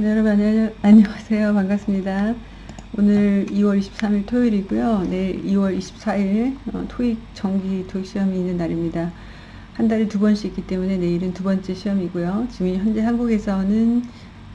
네, 여러분 안녕, 안녕하세요. 반갑습니다. 오늘 2월 23일 토요일이고요. 내일 2월 24일 어, 토익 정기 토익 시험이 있는 날입니다. 한 달에 두 번씩 있기 때문에 내일은 두 번째 시험이고요. 지금 현재 한국에서는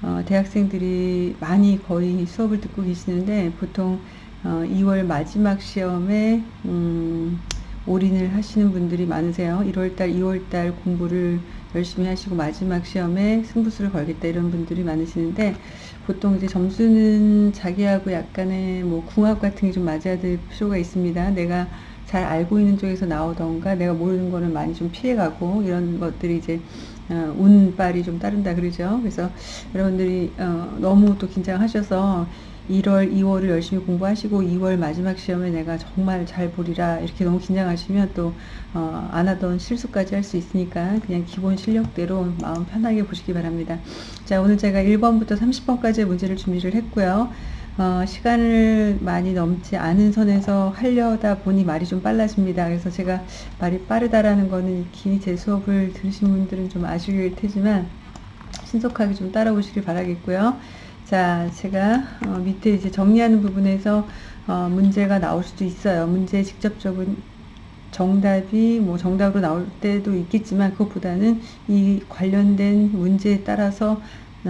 어, 대학생들이 많이 거의 수업을 듣고 계시는데 보통 어, 2월 마지막 시험에 음, 올인을 하시는 분들이 많으세요. 1월달, 2월달 공부를 열심히 하시고 마지막 시험에 승부수를 걸겠다 이런 분들이 많으시는데 보통 이제 점수는 자기하고 약간의 뭐 궁합 같은 게 좀 맞아야 될 필요가 있습니다. 내가 잘 알고 있는 쪽에서 나오던가 내가 모르는 거는 많이 좀 피해가고 이런 것들이 이제 어, 운빨이 좀 따른다 그러죠. 그래서 여러분들이 어, 너무 또 긴장하셔서 1월, 2월을 열심히 공부하시고 2월 마지막 시험에 내가 정말 잘 보리라 이렇게 너무 긴장하시면 또 어, 안 하던 실수까지 할 수 있으니까 그냥 기본 실력대로 마음 편하게 보시기 바랍니다. 자 오늘 제가 1번부터 30번까지의 문제를 준비를 했고요. 어, 시간을 많이 넘지 않은 선에서 하려다 보니 말이 좀 빨라집니다. 그래서 제가 말이 빠르다라는 거는 긴 제 수업을 들으신 분들은 좀 아실 테지만 신속하게 좀 따라오시길 바라겠고요. 자, 제가 어, 밑에 이제 정리하는 부분에서 어, 문제가 나올 수도 있어요. 문제 직접적인 정답이 뭐 정답으로 나올 때도 있겠지만 그것보다는 이 관련된 문제에 따라서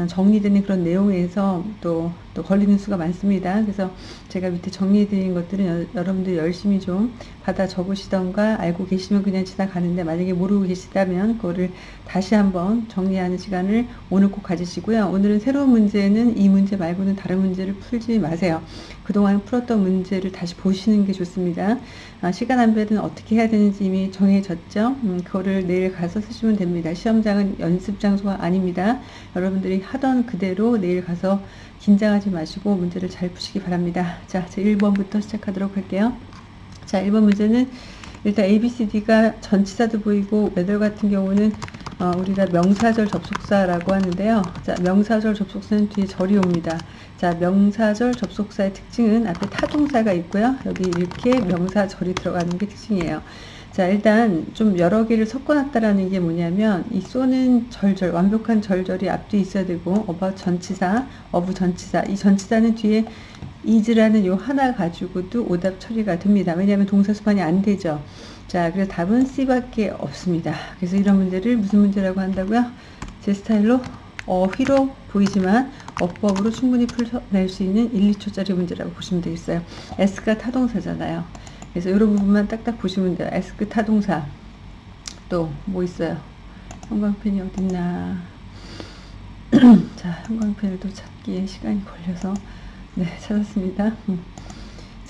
정리되는 그런 내용에서 또, 또 걸리는 수가 많습니다. 그래서 제가 밑에 정리해드린 것들은 여, 러분들 열심히 좀 받아 적으시던가 알고 계시면 그냥 지나가는데 만약에 모르고 계시다면 그거를 다시 한번 정리하는 시간을 오늘 꼭 가지시고요. 오늘은 새로운 문제는 이 문제 말고는 다른 문제를 풀지 마세요. 그동안 풀었던 문제를 다시 보시는 게 좋습니다. 아, 시간 안배는 어떻게 해야 되는지 이미 정해졌죠. 음, 그거를 내일 가서 쓰시면 됩니다. 시험장은 연습 장소가 아닙니다. 여러분들이 하던 그대로 내일 가서 긴장하지 마시고 문제를 잘 푸시기 바랍니다. 자, 제 1번부터 시작하도록 할게요. 자, 1번 문제는 일단 A, B, C, D가 전치사도 보이고 매달 같은 경우는 어, 우리가 명사절 접속사라고 하는데요. 자, 명사절 접속사는 뒤에 절이 옵니다. 자, 명사절 접속사의 특징은 앞에 타동사가 있고요. 여기 이렇게 명사절이 들어가는 게 특징이에요. 자 일단 좀 여러 개를 섞어놨다라는 게 뭐냐면 이 쏘는 절절 완벽한 절절이 앞뒤 있어야 되고 어바 전치사 어부 전치사 이 전치사는 뒤에 is라는 요 하나 가지고도 오답 처리가 됩니다. 왜냐하면 동사 수반이 안 되죠. 자 그래서 답은 C밖에 없습니다. 그래서 이런 문제를 무슨 문제라고 한다고요? 제 스타일로 어휘로 보이지만 어법으로 충분히 풀어낼 수 있는 1, 2초짜리 문제라고 보시면 되겠어요. S가 타동사잖아요 그래서 이런 부분만 딱딱 보시면 돼요. 에스크 타동사. 또 뭐 있어요? 형광펜이 어딨나. 자, 형광펜을 또 찾기에 시간이 걸려서 네, 찾았습니다. 음.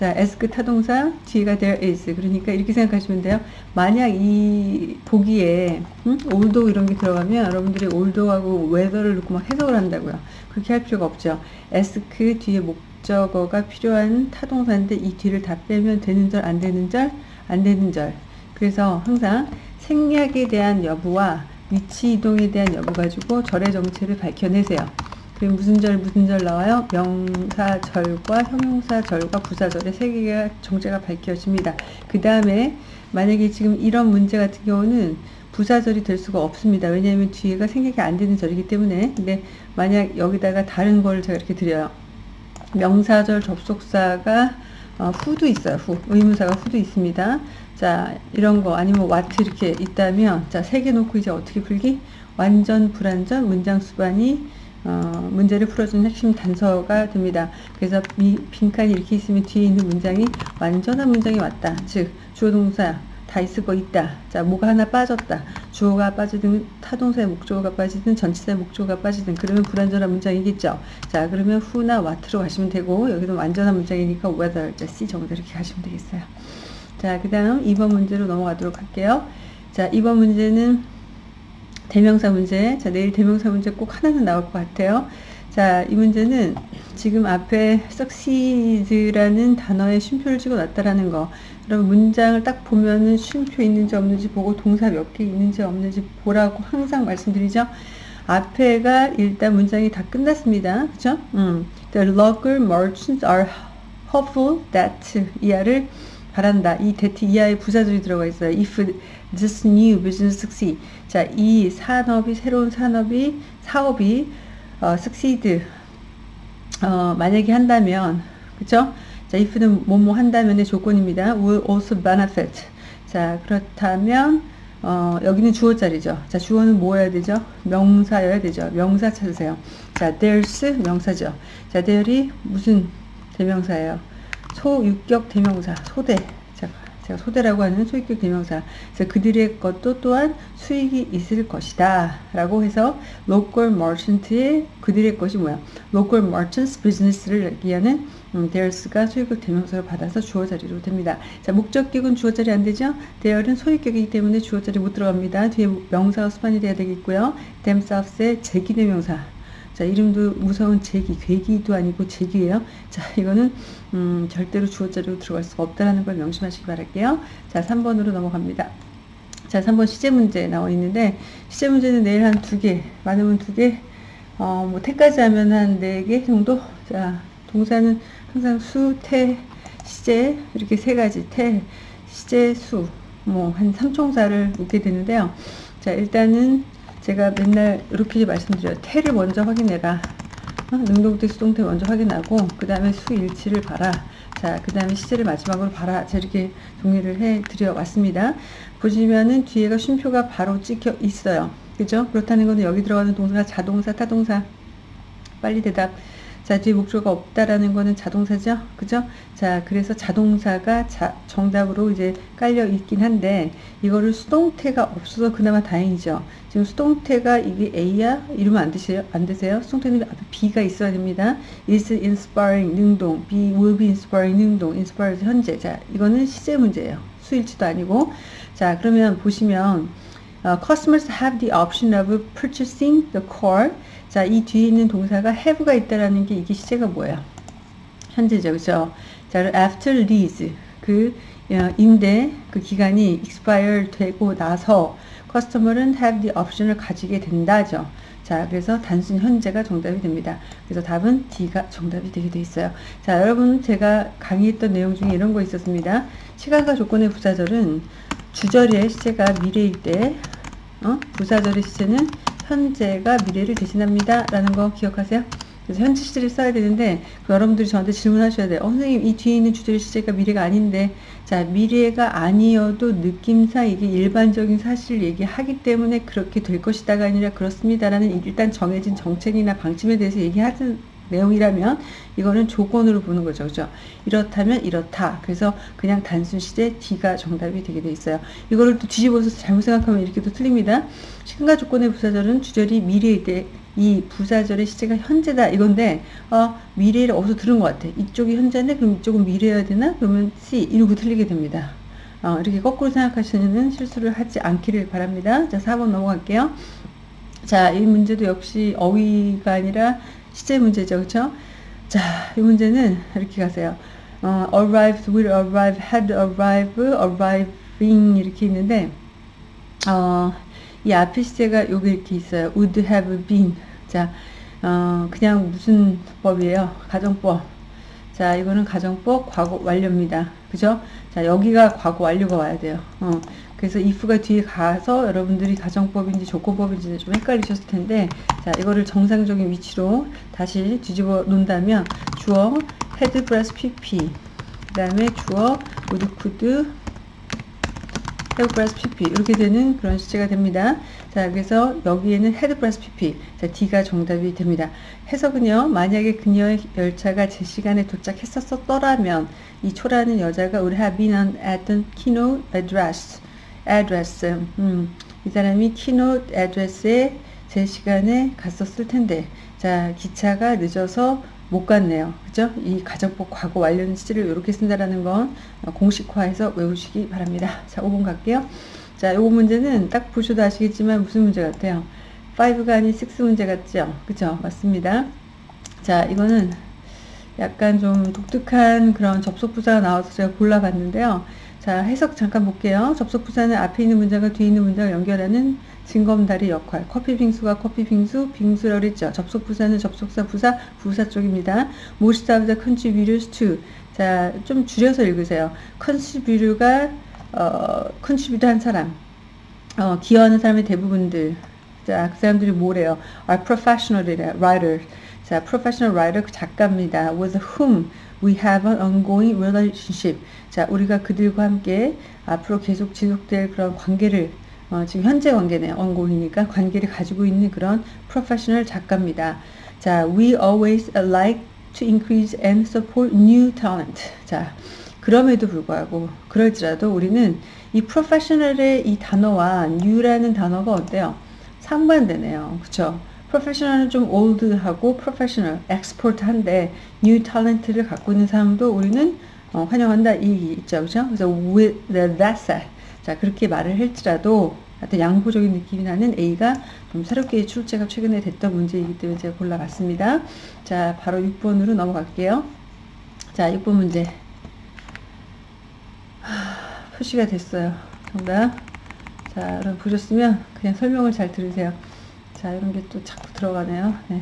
자, 에스크 타동사 뒤가 there is. 그러니까 이렇게 생각하시면 돼요. 만약 이 보기에 음? although 이런 게 들어가면 여러분들이 although하고 whether를 넣고 막 해석을 한다고요. 그렇게 할 필요가 없죠. ask 뒤에 목 목적어가 필요한 타동사인데 이 뒤를 다 빼면 되는 절, 안 되는 절, 안 되는 절. 그래서 항상 생략에 대한 여부와 위치 이동에 대한 여부 가지고 절의 정체를 밝혀내세요. 그럼 무슨 절, 무슨 절 나와요? 명사절과 형용사절과 부사절의 세 개가 정체가 밝혀집니다. 그 다음에 만약에 지금 이런 문제 같은 경우는 부사절이 될 수가 없습니다. 왜냐하면 뒤에가 생략이 안 되는 절이기 때문에 근데 만약 여기다가 다른 걸 제가 이렇게 드려요. 명사절 접속사가 어, 후도 있어요. 후. 의문사가 후도 있습니다. 자, 이런 거 아니면 와트 이렇게 있다면 자, 세 개 놓고 이제 어떻게 풀기? 완전 불완전 문장 수반이 어, 문제를 풀어주는 핵심 단서가 됩니다. 그래서 이 빈칸이 이렇게 있으면 뒤에 있는 문장이 완전한 문장이 왔다. 즉 주어 동사 다 있을 거 있다. 자, 뭐가 하나 빠졌다. 주어가 빠지든 타동사의 목적어가 빠지든 전치사의 목적어가 빠지든 그러면 불완전한 문장이겠죠. 자, 그러면 후나 what로 가시면 되고 여기도 완전한 문장이니까 whether, 자, C 정도 이렇게 가시면 되겠어요. 자, 그 다음 2번 문제로 넘어가도록 할게요. 자, 2번 문제는 대명사 문제. 자, 내일 대명사 문제 꼭 하나는 나올 것 같아요. 자, 이 문제는 지금 앞에 succeed라는 단어에 쉼표를 찍어 놨다라는 거. 여러분 문장을 딱 보면은 쉼표 있는지 없는지 보고 동사 몇 개 있는지 없는지 보라고 항상 말씀드리죠. 앞에가 일단 문장이 다 끝났습니다. 그쵸? 음. The local merchants are hopeful that 이하를 바란다. 이 that 이하에 부사절이 들어가 있어요. If this new business succeed. 자, 이 산업이, 새로운 산업이, 사업이 어, succeed 어, 만약에 한다면 그쵸? 자, if는 뭐뭐 한다면의 조건입니다. will also benefit. 자, 그렇다면 어, 여기는 주어 자리죠. 자, 주어는 뭐 해야 되죠? 명사여야 되죠. 명사 찾으세요. 자, there's 명사죠. 자, there이 무슨 대명사예요? 소유격 대명사, 소대. 자, 제가 소대라고 하는 소유격 대명사. 그래서 그들의 것도 또한 수익이 있을 것이다. 라고 해서 local merchant의 그들의 것이 뭐야? local merchants business를 얘기하는 음, there's가 소유격 대명사를 받아서 주어 자리로 됩니다. 자, 목적격은 주어 자리 안 되죠? there은 소유격이기 때문에 주어 자리 못 들어갑니다. 뒤에 명사가 수반이 돼야 되겠고요. themselves의 제기 대명사. 자, 이름도 무서운 제기, 괴기도 아니고 제기예요. 자, 이거는 음, 절대로 주어 자리로 들어갈 수가 없다라는 걸 명심하시기 바랄게요. 자, 3번으로 넘어갑니다. 자, 3번 시제 문제 나와 있는데 시제 문제는 내일 한 두 개, 많으면 두 개, 어, 뭐 태까지 하면 한 네 개 정도. 자, 동사는 항상 수, 태, 시제 이렇게 세 가지 태, 시제, 수 뭐 한 삼총사를 묻게 되는데요. 자 일단은 제가 맨날 이렇게 말씀드려요. 태를 먼저 확인해라. 어? 능동태, 수동태 먼저 확인하고 그 다음에 수 일치를 봐라. 자, 그 다음에 시제를 마지막으로 봐라. 자, 이렇게 정리를 해 드려 왔습니다. 보시면은 뒤에가 쉼표가 바로 찍혀 있어요. 그죠? 그렇다는 것은 여기 들어가는 동사가 자동사, 타동사. 빨리 대답. 자, 뒤에 목조가 없다라는 거는 자동사죠? 그죠? 자, 그래서 자동사가 자, 정답으로 이제 깔려 있긴 한데, 이거를 수동태가 없어서 그나마 다행이죠. 지금 수동태가 이게 A야? 이러면 안 되세요? 안 되세요? 수동태는 앞에 B가 있어야 됩니다. is inspiring, 능동. B will be inspiring, 능동. inspired, 현재. 자, 이거는 시제 문제예요. 수일치도 아니고. 자, 그러면 보시면, uh, customers have the option of purchasing the car. 자, 이 뒤에 있는 동사가 have가 있다라는 게 이게 시제가 뭐예요? 현재죠, 그죠? 자, after lease 그 어, 임대 그 기간이 expire 되고 나서 커스터머는 have the option을 가지게 된다죠. 자, 그래서 단순 현재가 정답이 됩니다. 그래서 답은 D가 정답이 되게 돼 있어요. 자, 여러분 제가 강의했던 내용 중에 이런 거 있었습니다. 시간과 조건의 부사절은 주절의 시제가 미래일 때 어? 부사절의 시제는 현재가 미래를 대신합니다. 라는 거 기억하세요? 그래서 현재 시제를 써야 되는데 여러분들이 저한테 질문하셔야 돼요. 어, 선생님 이 뒤에 있는 주절 시제가 미래가 아닌데 자 미래가 아니어도 느낌상 이게 일반적인 사실을 얘기하기 때문에 그렇게 될 것이다가 아니라 그렇습니다라는 일단 정해진 정책이나 방침에 대해서 얘기하는 내용이라면 이거는 조건으로 보는 거죠. 그죠? 이렇다면 이렇다. 그래서 그냥 단순 시제 D가 정답이 되게 돼 있어요. 이거를 또 뒤집어서 잘못 생각하면 이렇게 또 틀립니다. 시간과 조건의 부사절은 주절이 미래일 때 이 부사절의 시제가 현재다 이건데 어, 미래를 어디서 들은 것 같아. 이쪽이 현재인데 그럼 이쪽은 미래여야 되나? 그러면 C 이러고 틀리게 됩니다. 어, 이렇게 거꾸로 생각하시는 실수를 하지 않기를 바랍니다. 자 4번 넘어갈게요. 자, 이 문제도 역시 어휘가 아니라 시제 문제죠. 그렇죠? 자, 이 문제는 이렇게 가세요. 어, arrived, will arrive, had arrived, arriving 이렇게 있는데 어, 이 앞에 시제가 여기 이렇게 있어요. would have been. 자, 어, 그냥 무슨 법이에요? 가정법. 자, 이거는 가정법 과거 완료입니다. 그죠? 자, 여기가 과거 완료가 와야 돼요. 어, 그래서 if가 뒤에 가서 여러분들이 가정법인지 조건법인지 좀 헷갈리셨을 텐데 자 이거를 정상적인 위치로 다시 뒤집어 놓는다면 주어 had 플러스 pp 그 다음에 주어 would could had 플러스 pp 이렇게 되는 그런 시제가 됩니다. 자 그래서 여기에는 had 플러스 pp 자 D가 정답이 됩니다. 해석은요 만약에 그녀의 열차가 제 시간에 도착했었더라면 이 초라는 여자가 would have been at the keynote address address. 음, 이 사람이 keynote address에 제 시간에 갔었을 텐데 자 기차가 늦어서 못 갔네요. 그죠? 이 가정법 과거 완료 시제를 이렇게 쓴다라는 건 공식화해서 외우시기 바랍니다. 자 5번 갈게요. 자 요거 문제는 딱 보셔도 아시겠지만 무슨 문제 같아요? 5가 아닌 6 문제 같죠? 그죠? 맞습니다. 자 이거는 약간 좀 독특한 그런 접속 부사가 나와서 제가 골라봤는데요. 자, 해석 잠깐 볼게요. 접속 부사는 앞에 있는 문장과 뒤에 있는 문장을 연결하는 징검다리 역할. 커피 빙수가 커피 빙수, 빙수라고 그랬죠. 접속 부사는 접속사 부사, 부사 쪽입니다. the contributors to. 자, 좀 줄여서 읽으세요. contribute가, 어, contribute 한 사람. 어, 기여하는 사람의 대부분들. 자, 그 사람들이 뭐래요? are professional writers. 자, professional writer 그 작가입니다. with whom we have an ongoing relationship. 자, 우리가 그들과 함께 앞으로 계속 지속될 그런 관계를 어, 지금 현재 관계네요. ongoing이니까 관계를 가지고 있는 그런 professional 작가입니다. 자, we always like to increase and support new talent. 자, 그럼에도 불구하고 그럴지라도 우리는 이 professional의 이 단어와 new라는 단어가 어때요? 상반되네요. 그 쵸? professional은 좀 old하고 professional, expert한데 new talent를 갖고 있는 사람도 우리는 어, 환영한다 이 있죠. 그죠? 그래서 with that said 자 그렇게 말을 할지라도 하여튼 양보적인 느낌이 나는 A가 좀 새롭게 출제가 최근에 됐던 문제이기 때문에 제가 골라봤습니다. 자 바로 6번으로 넘어갈게요. 자 6번 문제 하, 표시가 됐어요. 정답 자 여러분 보셨으면 그냥 설명을 잘 들으세요. 자 이런 게 또 자꾸 들어가네요. 네.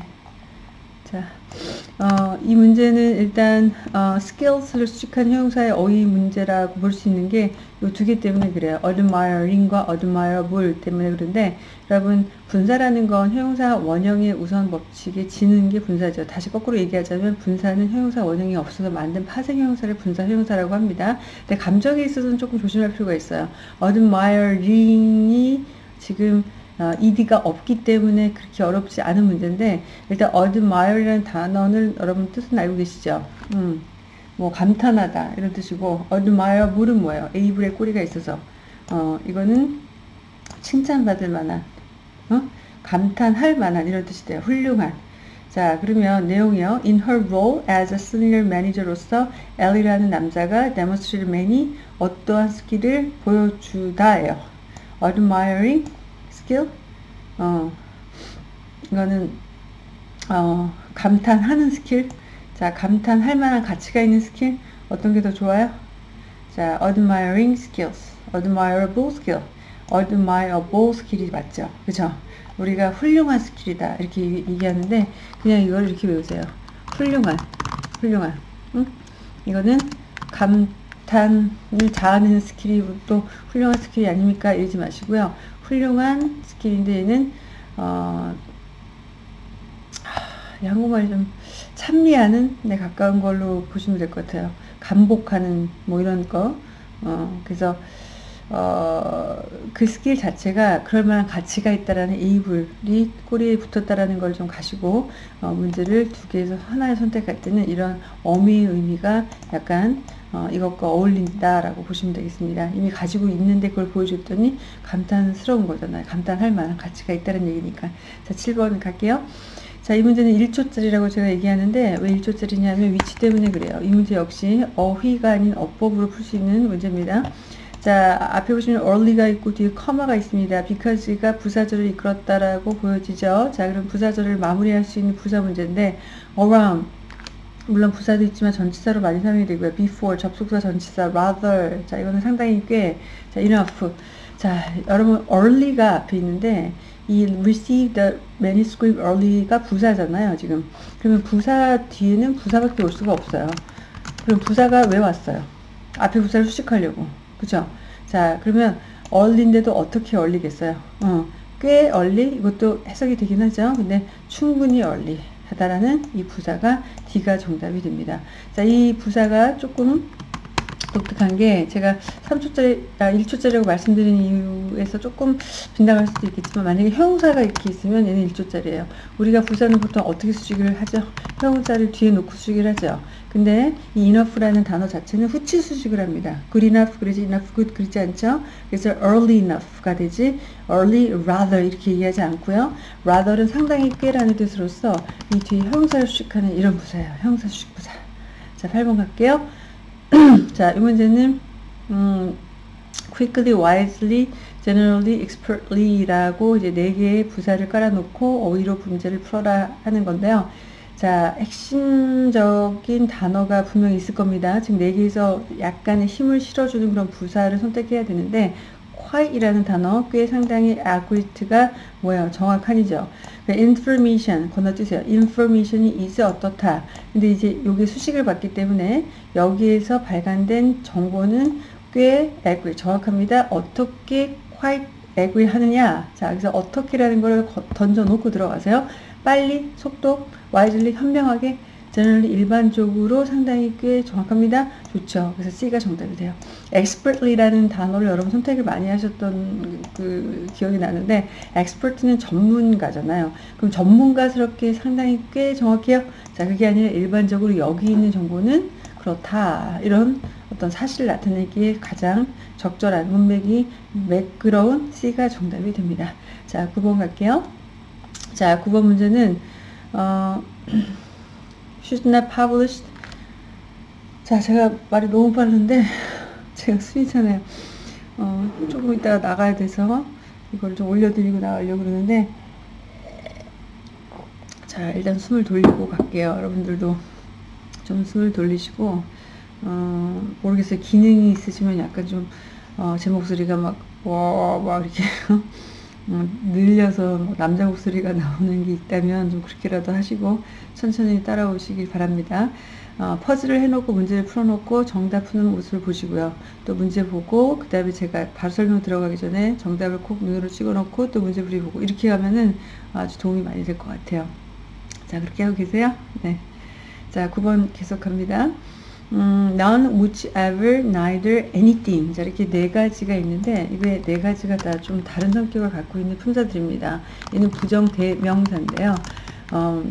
자, 어, 이 문제는 일단 어, skills를 수식한 형용사의 어휘 문제라고 볼 수 있는 게 이 두 개 때문에 그래요. admiring과 admirable 때문에 그런데 여러분 분사라는 건 형용사 원형의 우선 법칙에 지는 게 분사죠. 다시 거꾸로 얘기하자면 분사는 형용사 원형이 없어서 만든 파생 형용사를 분사 형용사라고 합니다. 근데 감정에 있어서는 조금 조심할 필요가 있어요. admiring이 지금 어, ed가 없기 때문에 그렇게 어렵지 않은 문제인데 일단 admire라는 단어는 여러분 뜻은 알고 계시죠? 음, 뭐 감탄하다 이런 뜻이고 admireable은 뭐예요? able의 꼬리가 있어서 어, 이거는 칭찬받을 만한 어? 감탄할 만한 이런 뜻이 돼요. 훌륭한 자 그러면 내용이요. In her role as a senior manager로서 엘리라는 남자가 demonstrate만이 어떠한 스킬을 보여주다예요. admiring skill? 어 이거는 어 감탄하는 스킬. 자 감탄할 만한 가치가 있는 스킬. 어떤 게 더 좋아요? 자 admiring skills. admirable skill. admirable skill이 맞죠? 그죠? 우리가 훌륭한 skill이다. 이렇게 얘기하는데 그냥 이걸 이렇게 외우세요. 훌륭한 훌륭한. 응? 이거는 감탄을 자아내는 skill이 또 훌륭한 skill이 아닙니까? 이러지 마시고요 훌륭한 skill인데 얘는 어, 한국말이 좀 찬미하는 데 가까운 걸로 보시면 될 것 같아요. 감복하는 뭐 이런 거. 어, 그래서 어, 그 스킬 자체가 그럴 만한 가치가 있다라는 able이 꼬리에 붙었다라는 걸 좀 가시고 어, 문제를 두 개에서 하나를 선택할 때는 이런 어미의 의미가 약간 어, 이것과 어울린다라고 보시면 되겠습니다. 이미 가지고 있는데 그걸 보여줬더니 감탄스러운 거잖아요. 감탄할 만한 가치가 있다는 얘기니까. 자, 7번 갈게요. 자, 이 문제는 1초짜리라고 제가 얘기하는데 왜 1초짜리냐면 위치 때문에 그래요. 이 문제 역시 어휘가 아닌 어법으로 풀 수 있는 문제입니다. 자, 앞에 보시면 early가 있고 뒤에 커마가 있습니다. because가 부사절을 이끌었다라고 보여지죠. 자, 그럼 부사절을 마무리할 수 있는 부사 문제인데 around 물론 부사도 있지만 전치사로 많이 사용이 되고요. before 접속사 전치사 rather. 자 이거는 상당히 꽤 자, enough. 자 여러분 early가 앞에 있는데 이 receive the manuscript early가 부사잖아요 지금. 그러면 부사 뒤에는 부사밖에 올 수가 없어요. 그럼 부사가 왜 왔어요? 앞에 부사를 수식하려고. 그죠 자 그러면 early인데도 어떻게 early겠어요? 어, 꽤 early? 이것도 해석이 되긴 하죠. 근데 충분히 early 하다라는 이 부사가 D가 정답이 됩니다. 자, 이 부사가 조금 독특한 게 제가 3초짜리, 아, 1초짜리라고 말씀드린 이유에서 조금 빗나갈 수도 있겠지만 만약에 형사가 이렇게 있으면 얘는 1초짜리예요. 우리가 부사는 보통 어떻게 수식을 하죠? 형사를 뒤에 놓고 수식을 하죠. 근데 이 enough라는 단어 자체는 후치 수식을 합니다. good enough 그러지 enough good 그러지 않죠? 그래서 early enough가 되지 early rather 이렇게 얘기하지 않고요. rather는 상당히 꽤라는 뜻으로서 이 뒤에 형사를 수식하는 이런 부사예요. 형사 수식 부사. 자, 8번 갈게요. 자, 이 문제는 음, quickly, wisely, generally, expertly라고 이제 네 개의 부사를 깔아놓고 어휘로 문제를 풀어라 하는 건데요. 자, 핵심적인 단어가 분명히 있을 겁니다. 지금 네 개에서 약간의 힘을 실어주는 그런 부사를 선택해야 되는데 quite이라는 단어 꽤 상당히 accurate가 뭐예요? 정확한이죠. Information 건너뛰세요. information이 is 어떻다. 근데 이제 여기 수식을 받기 때문에 여기에서 발간된 정보는 꽤 accurate, 정확합니다. 어떻게 quite agree 하느냐? 자, 그래서 어떻게라는 걸 던져 놓고 들어가세요. 빨리, 속도, wisely, 현명하게, generally 일반적으로 상당히 꽤 정확합니다. 좋죠. 그래서 C가 정답이 돼요. expertly라는 단어를 여러분 선택을 많이 하셨던 그 기억이 나는데 expert는 전문가잖아요. 그럼 전문가스럽게 상당히 꽤 정확해요. 자, 그게 아니라 일반적으로 여기 있는 정보는 그렇다. 이런 어떤 사실을 나타내기에 가장 적절한 문맥이 매끄러운 C가 정답이 됩니다. 자, 9번 갈게요. 자, 9번 문제는 어, should not published 자, 제가 말이 너무 빠른데 제가 순이잖아요. 어, 조금 이따가 나가야 돼서 이걸 좀 올려드리고 나가려고 그러는데 자, 일단 숨을 돌리고 갈게요. 여러분들도 좀 숨을 돌리시고 어, 모르겠어요. 기능이 있으시면 약간 좀, 어, 제 목소리가 막, 와, 막 이렇게, 어, 늘려서 뭐 남자 목소리가 나오는 게 있다면 좀 그렇게라도 하시고 천천히 따라오시길 바랍니다. 어, 퍼즐을 해놓고 문제를 풀어놓고 정답 푸는 모습을 보시고요. 또 문제 보고 그 다음에 제가 바로 설명 들어가기 전에 정답을 콕 눈으로 찍어놓고 또 문제 풀이 보고 이렇게 하면은 아주 도움이 많이 될 것 같아요. 자 그렇게 하고 계세요? 네. 자 9번 계속합니다. 음, none, whichever, neither, anything. 자, 이렇게 네 가지가 있는데, 이게 네 가지가 다 좀 다른 성격을 갖고 있는 품사들입니다. 얘는 부정 대명사인데요. 어,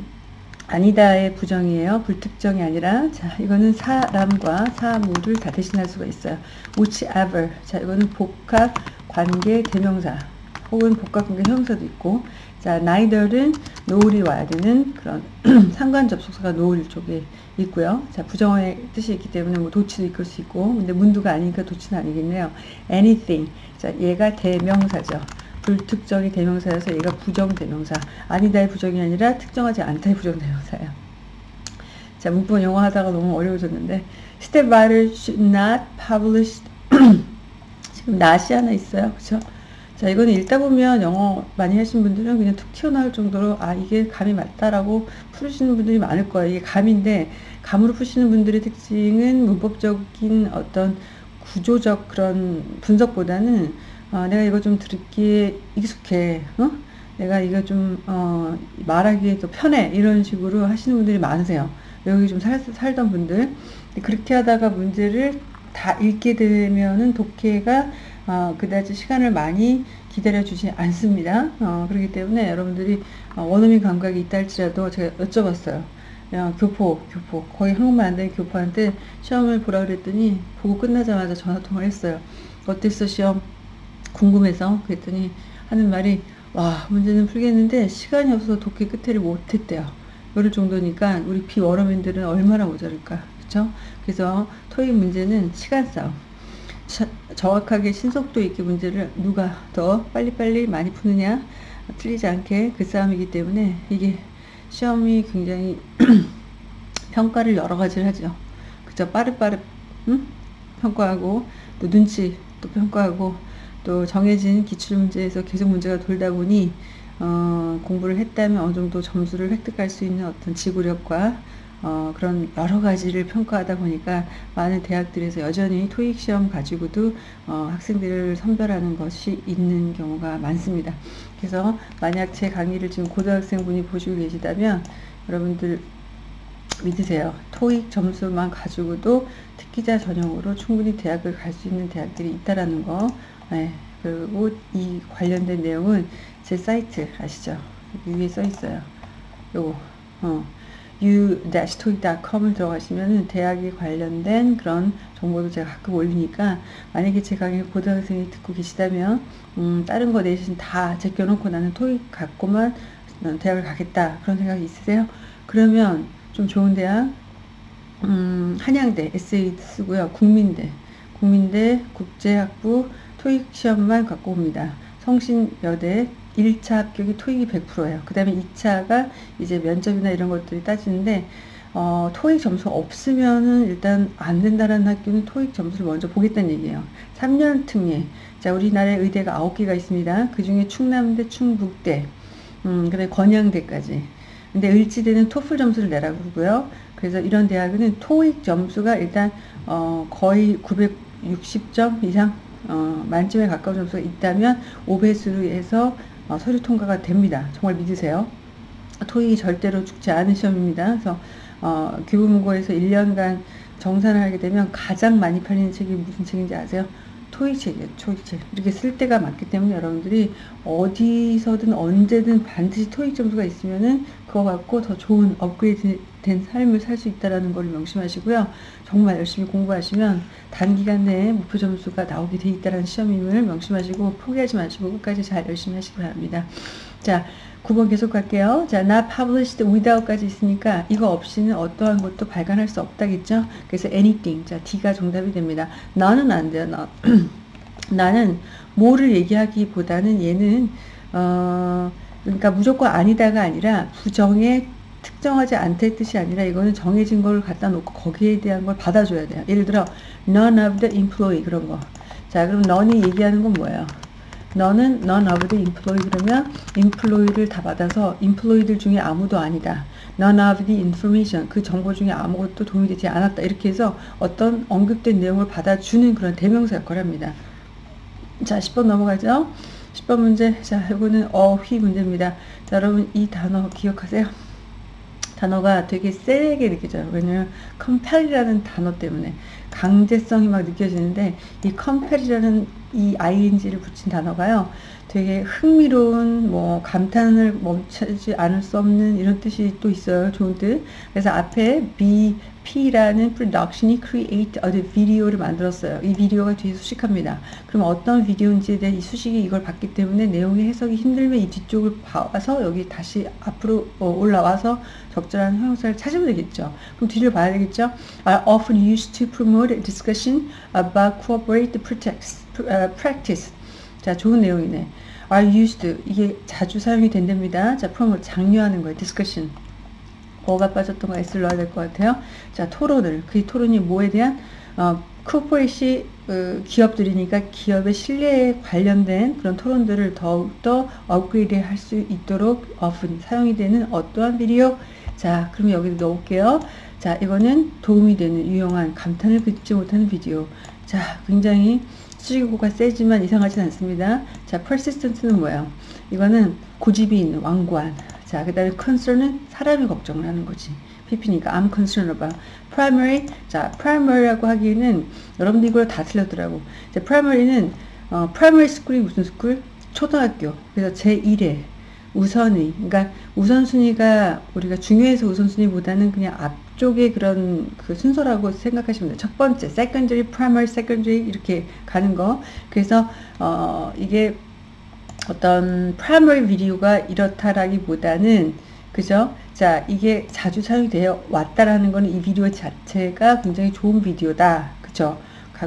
아니다의 부정이에요. 불특정이 아니라. 자, 이거는 사람과 사물을 다 대신할 수가 있어요. whichever. 자, 이거는 복합 관계 대명사. 혹은 복합 관계 형용사도 있고. 자, neither는 노을이 와야 되는 그런 상관 접속사가 노을 쪽에 있고요. 자, 부정의 뜻이 있기 때문에 뭐 도치도 이끌 수 있고, 근데 문두가 아니니까 도치는 아니겠네요. anything. 자, 얘가 대명사죠. 불특정이 대명사여서 얘가 부정 대명사. 아니다의 부정이 아니라 특정하지 않다의 부정 대명사예요. 자, 문법 영어 하다가 너무 어려워졌는데, step writer should not publish. 지금 not이 하나 있어요. 그쵸? 자, 이거는 읽다 보면 영어 많이 하신 분들은 그냥 툭 튀어나올 정도로 아, 이게 감이 맞다라고 풀으시는 분들이 많을 거예요. 이게 감인데, 감으로 푸시는 분들의 특징은 문법적인 어떤 구조적 그런 분석보다는 어, 내가 이거 좀 듣기에 익숙해, 어? 내가 이거 좀, 어, 말하기에 더 편해. 이런 식으로 하시는 분들이 많으세요. 여기 좀 살, 살던 분들. 그렇게 하다가 문제를 다 읽게 되면은 독해가 어, 그다지 시간을 많이 기다려 주지 않습니다. 어, 그렇기 때문에 여러분들이 어, 원어민 감각이 있다 할지라도 제가 여쭤봤어요. 야, 교포, 교포. 거의 한국말 안 되는 교포한테 시험을 보라 그랬더니 보고 끝나자마자 전화 통화를 했어요. 어땠어, 시험? 궁금해서. 그랬더니 하는 말이 와, 문제는 풀겠는데 시간이 없어서 독해 끝에를 못 했대요. 이럴 정도니까 우리 비원어민들은 얼마나 모자랄까. 그쵸? 그래서 토익 문제는 시간 싸움. 정확하게 신속도 있게 문제를 누가 더 빨리빨리 많이 푸느냐 틀리지 않게 그 싸움이기 때문에 이게 시험이 굉장히 평가를 여러 가지를 하죠. 그죠? 빠르빠르 응? 평가하고 또 눈치 또 평가하고 또 정해진 기출 문제에서 계속 문제가 돌다 보니 어, 공부를 했다면 어느 정도 점수를 획득할 수 있는 어떤 지구력과 어, 그런 여러 가지를 평가하다 보니까 많은 대학들에서 여전히 토익 시험 가지고도 어, 학생들을 선별하는 것이 있는 경우가 많습니다. 그래서 만약 제 강의를 지금 고등학생분이 보시고 계시다면 여러분들 믿으세요. 토익 점수만 가지고도 특기자 전형으로 충분히 대학을 갈 수 있는 대학들이 있다라는 거. 네. 그리고 이 관련된 내용은 제 사이트 아시죠? 위에 써 있어요. 요거. 어. u-to익.com을 들어가시면 대학에 관련된 그런 정보도 제가 가끔 올리니까 만약에 제 강의 고등학생이 듣고 계시다면 음, 다른 거 내신 다 제껴놓고 나는 토익 갖고만 대학을 가겠다 그런 생각이 있으세요? 그러면 좀 좋은 대학 음, 한양대 에세이 쓰고요. 국민대. 국민대 국제학부 토익 시험만 갖고 옵니다. 성신여대 1차 합격이 토익이 100%예요. 그 다음에 2차가 이제 면접이나 이런 것들이 따지는데, 어, 토익 점수 없으면은 일단 안 된다라는 학교는 토익 점수를 먼저 보겠다는 얘기예요. 3년 특례. 자, 우리나라에 의대가 9개가 있습니다. 그 중에 충남대, 충북대, 음, 그 다음에 건양대까지. 근데 을지대는 토플 점수를 내라고 그러고요. 그래서 이런 대학은 토익 점수가 일단, 어, 거의 960점 이상 어, 만점에 가까운 점수가 있다면 5배수로 해서 어, 서류 통과가 됩니다. 정말 믿으세요. 토익이 절대로 죽지 않은 시험입니다. 그래서 어, 교보문고에서 1년간 정산을 하게 되면 가장 많이 팔리는 책이 무슨 책인지 아세요? 토익책이에요. 토익책. 이렇게 쓸 때가 많기 때문에 여러분들이 어디서든 언제든 반드시 토익 점수가 있으면은 그거 갖고 더 좋은 업그레이드 된 삶을 살 수 있다라는 걸 명심하시고요. 정말 열심히 공부하시면 단기간 내에 목표 점수가 나오게 돼 있다라는 시험임을 명심하시고 포기하지 마시고 끝까지 잘 열심히 하시기 바랍니다. 자, 9번 계속 갈게요. 자, not published without까지 있으니까 이거 없이는 어떠한 것도 발간할 수 없다겠죠? 그래서 anything. 자, D가 정답이 됩니다. 나는 안 돼요. 나. 나는 뭐를 얘기하기보다는 얘는 어 그러니까 무조건 아니다가 아니라 부정에 특정하지 않다의 뜻이 아니라 이거는 정해진 걸 갖다 놓고 거기에 대한 걸 받아줘야 돼요. 예를 들어 none of the employee 그런 거. 자, 그럼 none이 얘기하는 건 뭐예요? 너는 none of the employee 그러면 employee를 다 받아서 employee들 중에 아무도 아니다. none of the information 그 정보 중에 아무것도 도움이 되지 않았다. 이렇게 해서 어떤 언급된 내용을 받아주는 그런 대명사 역할을 합니다. 자, 10번 넘어가죠. 10번 문제. 자, 이거는 어휘 문제입니다. 자, 여러분 이 단어 기억하세요. 단어가 되게 세게 느껴져요. 왜냐면 compel이라는 단어 때문에 강제성이 막 느껴지는데 이 compel이라는 이 ing를 붙인 단어가요. 되게 흥미로운 뭐 감탄을 멈추지 않을 수 없는 이런 뜻이 또 있어요. 좋은 뜻. 그래서 앞에 be P라는 production이 create a video를 만들었어요. 이 비디오가 뒤에 수식합니다. 그럼 어떤 비디오인지에 대한 이 수식이 이걸 봤기 때문에 내용의 해석이 힘들면 이 뒤쪽을 봐서 여기 다시 앞으로 어, 올라와서 적절한 형용사를 찾으면 되겠죠. 그럼 뒤를 봐야 되겠죠. are often used to promote discussion about cooperative practice. 자, 좋은 내용이네. are used 이게 자주 사용이 된답니다. 자, promote 장려하는 거예요. discussion. 어가 빠졌던 거 S를 넣어야 될 것 같아요. 자, 토론을. 그 토론이 뭐에 대한, 어, 코퍼레시 어, 기업들이니까 기업의 신뢰에 관련된 그런 토론들을 더욱더 업그레이드 할 수 있도록 often 사용이 되는 어떠한 비디오. 자, 그럼 여기 넣을게요. 자, 이거는 도움이 되는 유용한 감탄을 금지 못하는 비디오. 자, 굉장히 수직어가 세지만 이상하진 않습니다. 자, persistent는 뭐예요? 이거는 고집이 있는 왕관. 자, 그 다음에 concern은 사람이 걱정을 하는 거지. PP니까 I'm concerned about. primary, 자, primary라고 하기에는 여러분들 이걸 다 틀렸더라고. 자, primary는 어, primary school이 무슨 school? 초등학교. 그래서 제1회 우선위. 그러니까 우선순위가 우리가 중요해서 우선순위보다는 그냥 앞쪽에 그런 그 순서라고 생각하시면 돼요. 첫 번째, secondary, primary, secondary 이렇게 가는 거. 그래서 어, 이게 어떤 primary video가 이렇다라기보다는 그죠? 자, 이게 자주 사용되어 왔다라는 거는 이 비디오 자체가 굉장히 좋은 비디오다. 그죠?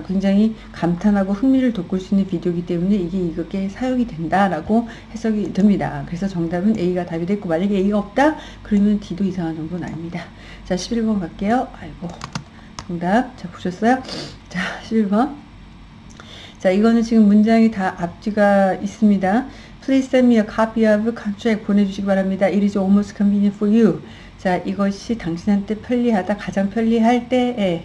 굉장히 감탄하고 흥미를 돋굴 수 있는 비디오이기 때문에 이게 이렇게 사용이 된다라고 해석이 됩니다. 그래서 정답은 A가 답이 됐고 만약에 A가 없다? 그러면 D도 이상한 정도는 아닙니다. 자, 11번 갈게요. 아이고. 정답. 자, 보셨어요? 자, 11번. 자, 이거는 지금 문장이 다 앞뒤가 있습니다. Please send me a copy of contract 보내주시기 바랍니다. It is almost convenient for you. 자, 이것이 당신한테 편리하다, 가장 편리할 때에.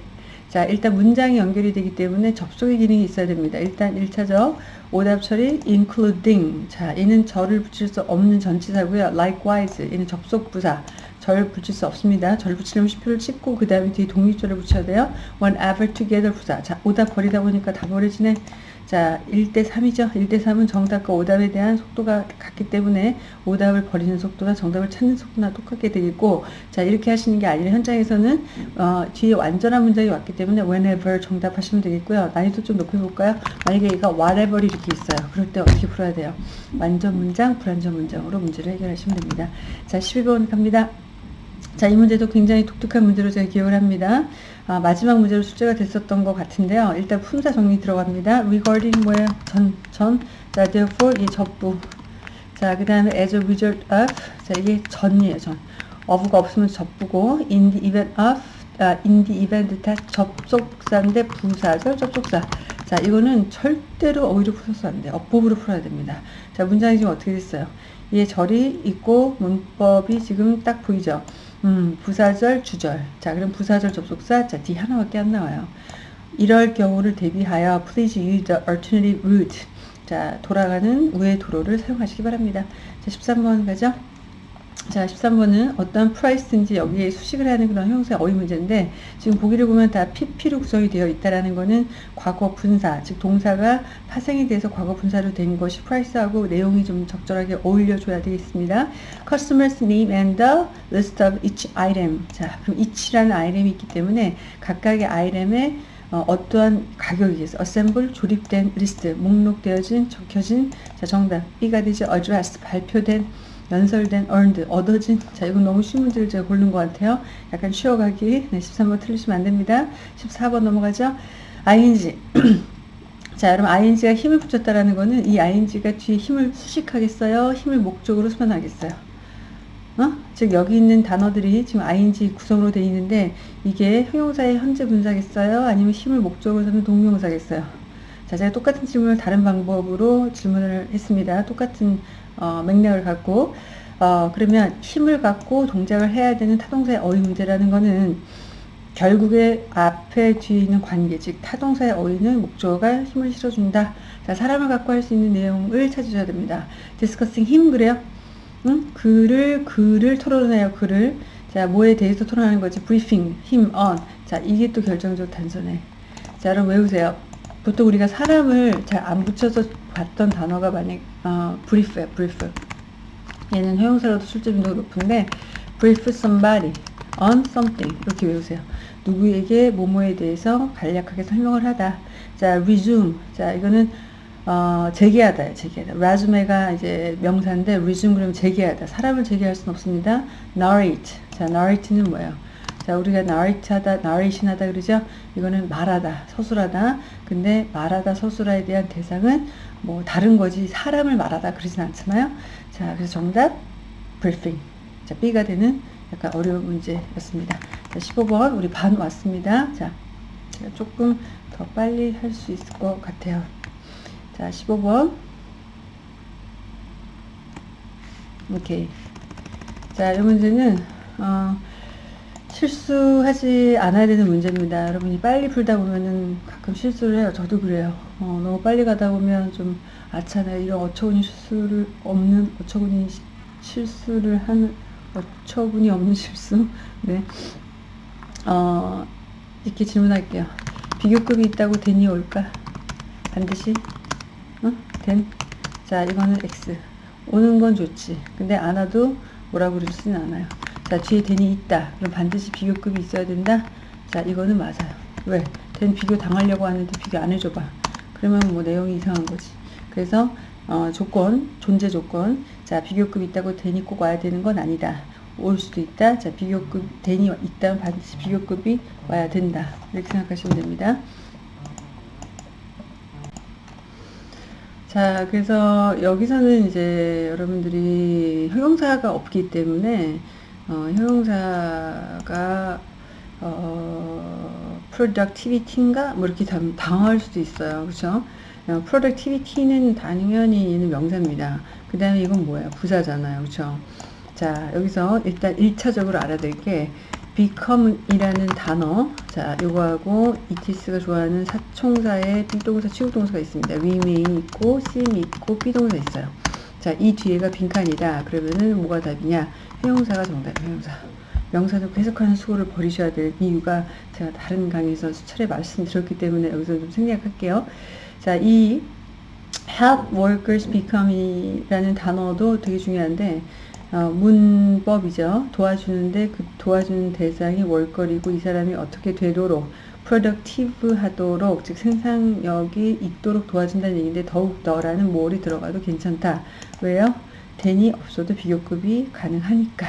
자, 일단 문장이 연결이 되기 때문에 접속의 기능이 있어야 됩니다. 일단 1차적 오답 처리 including. 자, 얘는 절을 붙일 수 없는 전치사고요. likewise. 얘는 접속 부사. 절 붙일 수 없습니다. 절 붙이려면 시표를 찍고 그 다음에 뒤에 독립절을 붙여야 돼요. whenever together 부사. 자, 오답 버리다 보니까 다 버려지네. 자, 1대 3이죠. 1대 3은 정답과 오답에 대한 속도가 같기 때문에 오답을 버리는 속도가 정답을 찾는 속도나 똑같게 되겠고, 자, 이렇게 하시는 게 아니라 현장에서는, 어, 뒤에 완전한 문장이 왔기 때문에 whenever 정답하시면 되겠고요. 난이도 좀 높여 볼까요? 만약에 얘가 whatever 이렇게 있어요. 그럴 때 어떻게 풀어야 돼요? 완전 문장, 불완전 문장으로 문제를 해결하시면 됩니다. 자, 12번 갑니다. 자, 이 문제도 굉장히 독특한 문제로 제가 기억을 합니다. 아, 마지막 문제로 숙제가 됐었던 것 같은데요. 일단 품사 정리 들어갑니다. regarding 뭐예요? 전, 전. 자, therefore, 이 접부. 자, 그 다음에 as a result of. 자, 이게 전이에요, 전. of가 없으면 접부고, in the event of, 아, in the event that 접속사인데 부사절 접속사. 자, 이거는 절대로 어휘로 풀어서 안 돼요. 어법으로 풀어야 됩니다. 자, 문장이 지금 어떻게 됐어요? 얘 절이 있고 문법이 지금 딱 보이죠? 음, 부사절, 주절. 자, 그럼 부사절 접속사, 자, D 하나밖에 안 나와요. 이럴 경우를 대비하여 please use the alternative route. 자, 돌아가는 우회 도로를 사용하시기 바랍니다. 자, 13번 가죠. 자, 13번은 어떤 price인지 여기에 수식을 하는 그런 형용사의 어휘 문제인데 지금 보기를 보면 다 PP로 구성이 되어 있다라는 거는 과거 분사, 즉 동사가 파생이 돼서 과거 분사로 된 것이 price하고 내용이 좀 적절하게 어울려 줘야 되겠습니다. Customer's name and the list of each item. 자, 그럼 each라는 아이템이 있기 때문에 각각의 아이템에 어, 어떠한 가격이 있어 assemble 조립된 리스트 목록되어진 적혀진 자 정답 B가 되죠 address 발표된 연설된 earned 얻어진. 자 이건 너무 쉬운 문제를 제가 고른 것 같아요. 약간 쉬어가기. 네 13번 틀리시면 안 됩니다. 14번 넘어가죠. ing. 자 여러분 ing가 힘을 붙였다라는 거는 이 ing가 뒤에 힘을 수식하겠어요? 힘을 목적으로 수반하겠어요? 어? 즉 여기 있는 단어들이 지금 ing 구성으로 되어 있는데 이게 형용사의 현재 분사겠어요? 아니면 힘을 목적으로 삼는 동명사겠어요? 자 제가 똑같은 질문을 다른 방법으로 질문을 했습니다. 똑같은 어, 맥락을 갖고 어, 그러면 힘을 갖고 동작을 해야 되는 타동사의 어휘 문제라는 거는 결국에 앞에 뒤에 있는 관계 즉 타동사의 어휘는 목적어가 힘을 실어준다. 자 사람을 갖고 할 수 있는 내용을 찾으셔야 됩니다. Discussing 힘 그래요? 응? 글을 글을 토론해요 글을 자 뭐에 대해서 토론하는 거지? Briefing 힘 on. 자 이게 또 결정적 단서네. 자 여러분 외우세요 보통 우리가 사람을 잘 안 붙여서 봤던 단어가 만약 어, brief야 brief. 얘는 형용사로도 출제빈도가 높은데 brief somebody on something. 이렇게 외우세요. 누구에게 뭐뭐에 대해서 간략하게 설명을 하다. 자 resume. 자 이거는 어, 재개하다 재개하다. resume가 이제 명사인데 resume 그러면 재개하다. 사람을 재개할 수는 없습니다. narrate. 자 narrate는 뭐예요 자 우리가 narrate 하다 narration 하다 그러죠? 이거는 말하다 서술하다. 근데 말하다 서술화에 대한 대상은 뭐 다른 거지. 사람을 말하다 그러진 않잖아요. 자 그래서 정답 briefing. 자 B가 되는 약간 어려운 문제였습니다. 자 15번 우리 반 왔습니다. 자 제가 조금 더 빨리 할 수 있을 것 같아요. 자 15번. 오케이. 자 이 문제는 어, 실수하지 않아야 되는 문제입니다. 여러분이 빨리 풀다 보면은 가끔 실수를 해요. 저도 그래요. 어, 너무 빨리 가다 보면 좀 아차네. 이런 어처구니 실수를 없는 어처구니 실수를 하는 어처구니 없는 실수. 네. 어, 이렇게 질문할게요. 비교급이 있다고 된이 올까? 반드시 어? 된? 자 이거는 X 오는 건 좋지 근데 안 와도 뭐라고 그러지는 않아요 자 뒤에 된이 있다. 그럼 반드시 비교급이 있어야 된다? 자 이거는 맞아요. 왜? 된 비교 당하려고 하는데 비교 안 해줘봐. 그러면 뭐 내용이 이상한 거지. 그래서 어, 조건 존재 조건. 자 비교급 있다고 된이 꼭 와야 되는 건 아니다. 올 수도 있다. 자 비교급 된이 있다면 반드시 비교급이 와야 된다. 이렇게 생각하시면 됩니다. 자 그래서 여기서는 이제 여러분들이 형용사가 없기 때문에 어, 형용사가 어, productivity인가 뭐 이렇게 당할 수도 있어요. 그렇죠? 어, productivity는 당연히 얘는 명사입니다. 그 다음에 이건 뭐예요? 부사잖아요. 그렇죠? 자 여기서 일단 1차적으로 알아야 될 게 become이라는 단어 자 요거하고 이티스가 좋아하는 사총사의 비동사 취급동사가 있습니다. remain 있고 seem 있고 비동사 있어요. 자, 이 뒤에가 빈칸이다. 그러면은 뭐가 답이냐? 형용사가 정답, 형용사. 명사는 해석하는 수고를 버리셔야 될 이유가 제가 다른 강의에서 수차례 말씀드렸기 때문에 여기서 좀 생략할게요. 자, 이 help workers become이라는 단어도 되게 중요한데 어, 문법이죠. 도와주는데 그 도와주는 대상이 월거리고 이 사람이 어떻게 되도록 productive 하도록 즉 생산력이 있도록 도와준다는 얘기인데 더욱더라는 모월이 들어가도 괜찮다. 왜요? 대니 없어도 비교급이 가능하니까.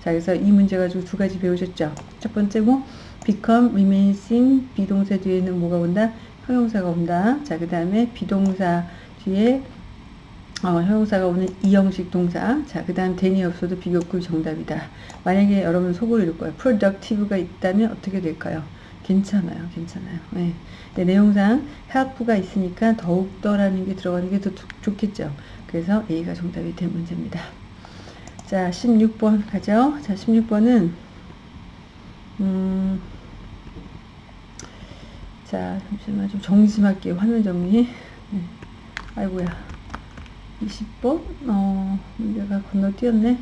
자, 그래서 이 문제 가지고 두 가지 배우셨죠? 첫 번째 뭐 become, remains 비동사 뒤에는 뭐가 온다? 형용사가 온다. 자, 그 다음에 비동사 뒤에 어, 형용사가 오는 이형식 동사. 자, 그 다음 대니 없어도 비교급 정답이다. 만약에 여러분 속으로 읽을 거예요. productive가 있다면 어떻게 될까요? 괜찮아요. 괜찮아요. 네. 네, 내용상 help가 있으니까 더욱더라는 게 들어가는 게 더 좋겠죠. 그래서 A가 정답이 된 문제입니다. 자, 16번 가죠. 자, 16번은 음, 자, 잠시만 좀 정리 좀 할게요. 화면 정리. 네. 아이고야. 20번? 어, 문제가 건너뛰었네.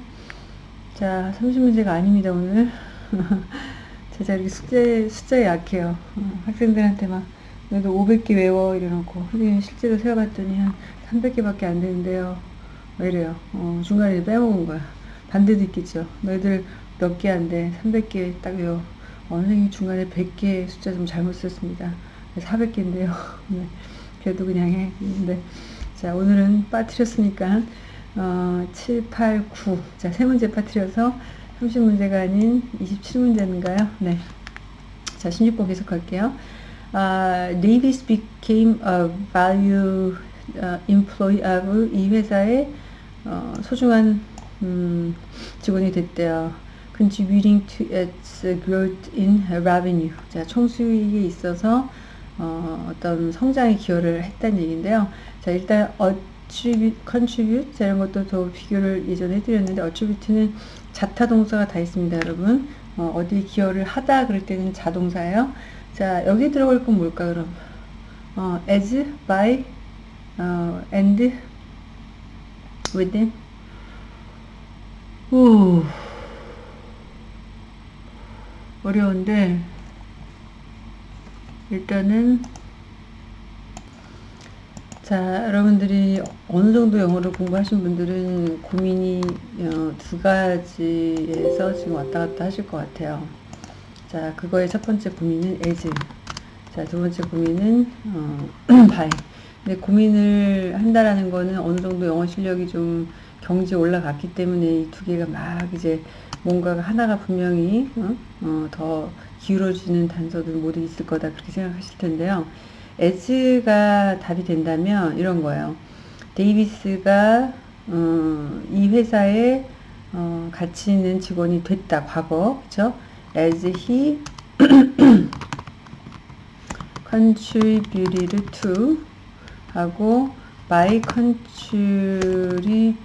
자, 30문제가 아닙니다, 오늘. 제가 이렇게 숙제, 숫자에 약해요. 어, 학생들한테 막, 너희들 500개 외워, 이래놓고. 선생님 실제로 세어봤더니 한 300개밖에 안 되는데요. 왜 이래요? 어, 중간에 빼먹은 거야. 반대도 있겠죠. 너희들 몇 개 안 돼. 300개 딱 외워. 어, 선생님 중간에 100개 숫자 좀 잘못 썼습니다. 400개인데요. 네. 그래도 그냥 해. 근데, 자, 오늘은 빠뜨렸으니까, 어, 7, 8, 9. 자, 세 문제 빠뜨려서 30문제가 아닌 27문제인가요? 네. 자, 16번 계속 할게요. Uh, Davis became a value employee of 이 회사의 어, 소중한 음, 직원이 됐대요. contributing to its growth in revenue. 자, 총수익에 있어서 어, 어떤 성장에 기여를 했다는 얘기인데요. 자, 일단 attribute, contribute 자, 이런 것도 더 비교를 예전에 해드렸는데 attribute는 자타 동사가 다 있습니다, 여러분. 어, 디 기여를 하다 그럴 때는 자동사예요. 자, 여기 들어갈 건 뭘까 그럼? 어, as, by, 어, and, within. 오. 어려운데 일단은 자 여러분들이 어느 정도 영어를 공부하신 분들은 고민이 어, 두 가지에서 지금 왔다 갔다 하실 것 같아요 자 그거의 첫 번째 고민은 as 자두 번째 고민은 어, by 근데 고민을 한다라는 거는 어느 정도 영어 실력이 좀 경지에 올라갔기 때문에 이 두 개가 막 이제 뭔가가 하나가 분명히 어? 어, 더 기울어지는 단서들 모두 있을 거다 그렇게 생각하실 텐데요. as가 답이 된다면 이런 거예요. 데이비스가 어, 이 회사에 어, 가치 있는 직원이 됐다 과거 그죠? as he contributed to 하고 by contributing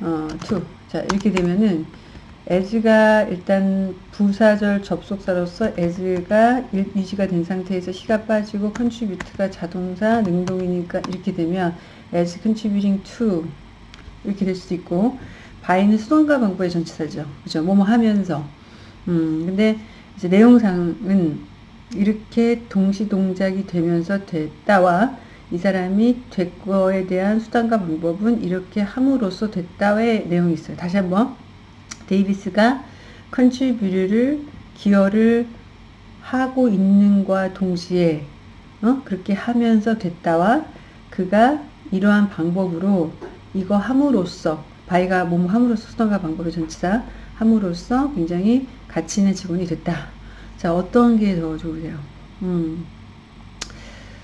어, 자 이렇게 되면은 as가 일단 부사절 접속사로서 as가 유지가 된 상태에서 히가 빠지고 contribute가 자동사 능동이니까 이렇게 되면 as contributing to 이렇게 될 수도 있고 by는 수동과 방법의 전치사죠. 그죠? 뭐뭐 하면서 음 근데 이제 내용상은 이렇게 동시 동작이 되면서 됐다와 이 사람이 된 거에 대한 수단과 방법은 이렇게 함으로써 됐다의 내용이 있어요. 다시 한번 데이비스가 contribute를 기여를 하고 있는과 동시에 어? 그렇게 하면서 됐다와 그가 이러한 방법으로 이거 함으로써 바이가 몸 함으로써 수단과 방법의 전치사 함으로써 굉장히 가치 있는 직원이 됐다. 자 어떤 게 더 좋으세요? 음.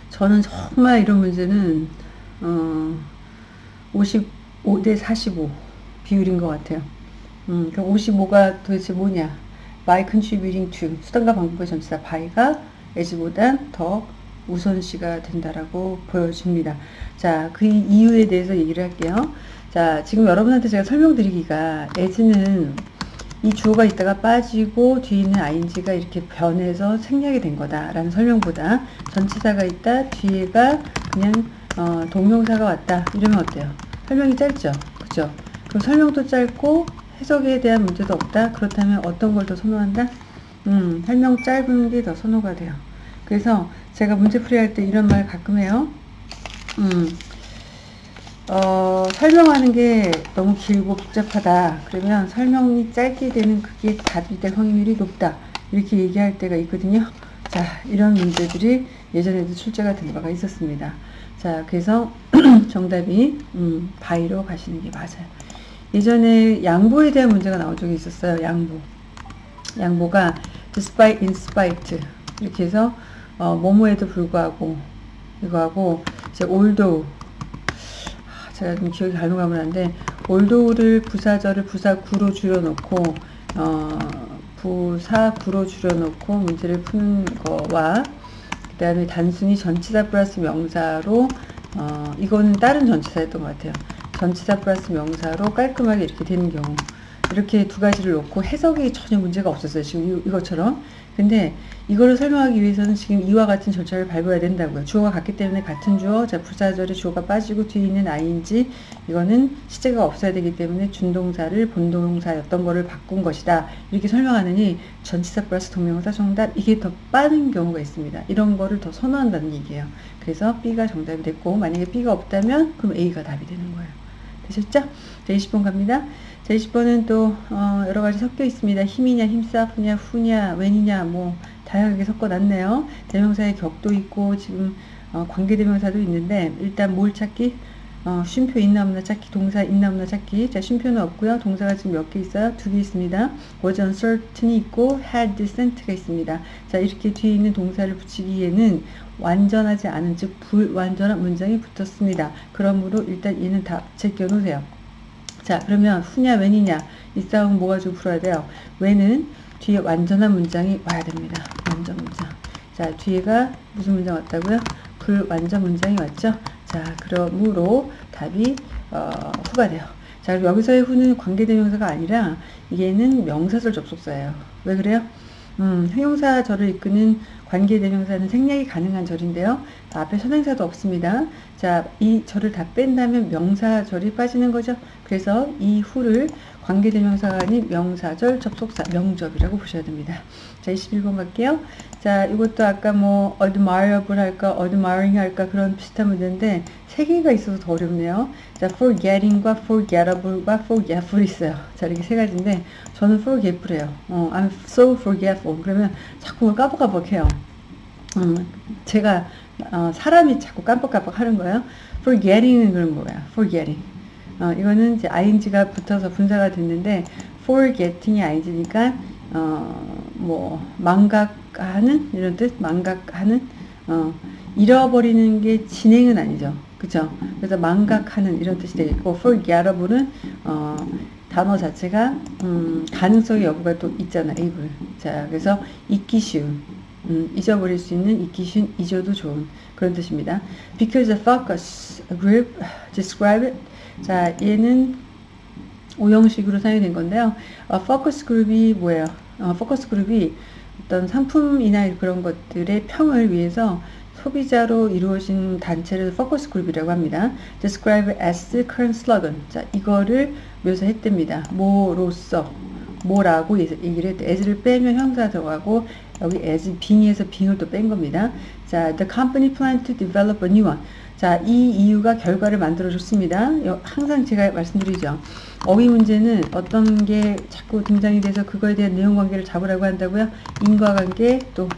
저는 정말 이런 문제는 어, 55대 45 비율인 것 같아요. 음, 그럼 55가 도대체 뭐냐? by contributing to 수단과 방법의 전치사 by가 as보다 더 우선시가 된다라고 보여집니다. 자, 그 이유에 대해서 얘기를 할게요. 자, 지금 여러분한테 제가 설명드리기가 as는 이 주어가 있다가 빠지고 뒤에 있는 ing가 이렇게 변해서 생략이 된 거다라는 설명보다 전치사가 있다 뒤에가 그냥 어, 동명사가 왔다 이러면 어때요? 설명이 짧죠? 그죠? 그럼 설명도 짧고 해석에 대한 문제도 없다? 그렇다면 어떤 걸 더 선호한다? 음, 설명 짧은 게 더 선호가 돼요. 그래서 제가 문제풀이 할 때 이런 말 가끔 해요. 음, 어, 설명하는 게 너무 길고 복잡하다. 그러면 설명이 짧게 되는 그게 답이 될 확률이 높다. 이렇게 얘기할 때가 있거든요. 자, 이런 문제들이 예전에도 출제가 된 바가 있었습니다. 자, 그래서 정답이 음, 바이로 가시는 게 맞아요. 예전에 양보에 대한 문제가 나온 적이 있었어요. 양보. 양보가 despite, in spite 이렇게 해서 어, 뭐뭐에도 불구하고 이거하고 이제 although 제가 좀 기억이 가물가물한데 올도를 부사절을 부사구로 줄여놓고 어, 부사구로 줄여놓고 문제를 푸는 거와 그 다음에 단순히 전치사 플러스 명사로 어, 이거는 다른 전치사였던 것 같아요. 전치사 플러스 명사로 깔끔하게 이렇게 되는 경우 이렇게 두 가지를 놓고 해석이 전혀 문제가 없었어요. 지금 이, 이것처럼. 근데 이거를 설명하기 위해서는 지금 이와 같은 절차를 밟아야 된다고요. 주어가 같기 때문에 같은 주어, 자 불사절에 주어가 빠지고 뒤에 있는 ing 이거는 시제가 없어야 되기 때문에 준동사를 본동사였던 거를 바꾼 것이다. 이렇게 설명하느니 전치사 플러스 동명사 정답 이게 더 빠른 경우가 있습니다. 이런 거를 더 선호한다는 얘기예요. 그래서 B가 정답이 됐고 만약에 B가 없다면 그럼 A가 답이 되는 거예요. 되셨죠? 자 20번 갑니다. 자 20번은 또 어, 여러 가지 섞여 있습니다. 힘이냐 힘싸프냐 후냐 웬이냐 뭐 다양하게 섞어놨네요. 대명사의 격도 있고 지금 어, 관계대명사도 있는데 일단 뭘 찾기? 어, 쉼표 있나 없나 찾기, 동사 있나 없나 찾기. 자, 쉼표는 없고요. 동사가 지금 몇 개 있어요? 두 개 있습니다. was uncertain이 있고 had sent가 있습니다. 자, 이렇게 뒤에 있는 동사를 붙이기에는 완전하지 않은 즉 불완전한 문장이 붙었습니다. 그러므로 일단 얘는 다 제껴 놓으세요. 자, 그러면 후냐 웬이냐 이 싸움 뭐 가지고 풀어야 돼요? 웬은 뒤에 완전한 문장이 와야 됩니다. 완전 문장. 자, 뒤에가 무슨 문장 왔다고요? 불완전 문장이 왔죠? 자, 그러므로 답이 어, 후가 돼요. 자, 그럼 여기서의 후는 관계대명사가 아니라 얘는 명사절 접속사예요. 왜 그래요? 음, 형용사 절을 이끄는 관계대명사는 생략이 가능한 절인데요. 앞에 선행사도 없습니다. 자, 이 절을 다 뺀다면 명사절이 빠지는 거죠. 그래서 이 후를 관계대명사가 아닌 명사절 접속사 명접이라고 보셔야 됩니다. 자 21번 갈게요. 자 이것도 아까 뭐 admirable 할까 admiring 할까 그런 비슷한 문제인데 세 개가 있어서 더 어렵네요. 자 forgetting과 forgettable과 forgetful 있어요. 자 이렇게 세 가지인데 저는 forgetful해요. 어, I'm so forgetful. 그러면 자꾸 까먹까먹해요. 음, 제가 어, 사람이 자꾸 깜빡깜빡 하는 거예요. forgetting은 그런 거예요. forgetting. 어, 이거는 이제 ing가 붙어서 분사가 됐는데 forgetting이 ing니까 어, 뭐 망각하는 이런 뜻 망각하는 어, 잃어버리는 게 진행은 아니죠. 그죠? 그래서 망각하는 이런 뜻이 되겠고 forgettable은 어, 단어 자체가 음, 가능성의 여부가 또 있잖아. able. 자, 그래서 잊기 쉬운 음, 잊어버릴 수 있는 잊기 쉬운 잊어도 좋은 그런 뜻입니다. Because the focus group describe it 자, 얘는 오형식으로 사용이 된 건데요. 어, 포커스 그룹이 뭐예요? 어, 포커스 그룹이 어떤 상품이나 그런 것들의 평을 위해서 소비자로 이루어진 단체를 포커스 그룹이라고 합니다. describe as current slogan. 자, 이거를 묘사했답니다. 뭐로서 뭐라고 얘기를 했대. as를 빼면 형사 들어가고 여기 as being에서 being을 또 뺀 겁니다. 자, the company plan to develop a new one. 자, 이 이유가 결과를 만들어줬습니다. 항상 제가 말씀드리죠. 어휘 문제는 어떤 게 자꾸 등장이 돼서 그거에 대한 내용 관계를 잡으라고 한다고요. 인과관계, 또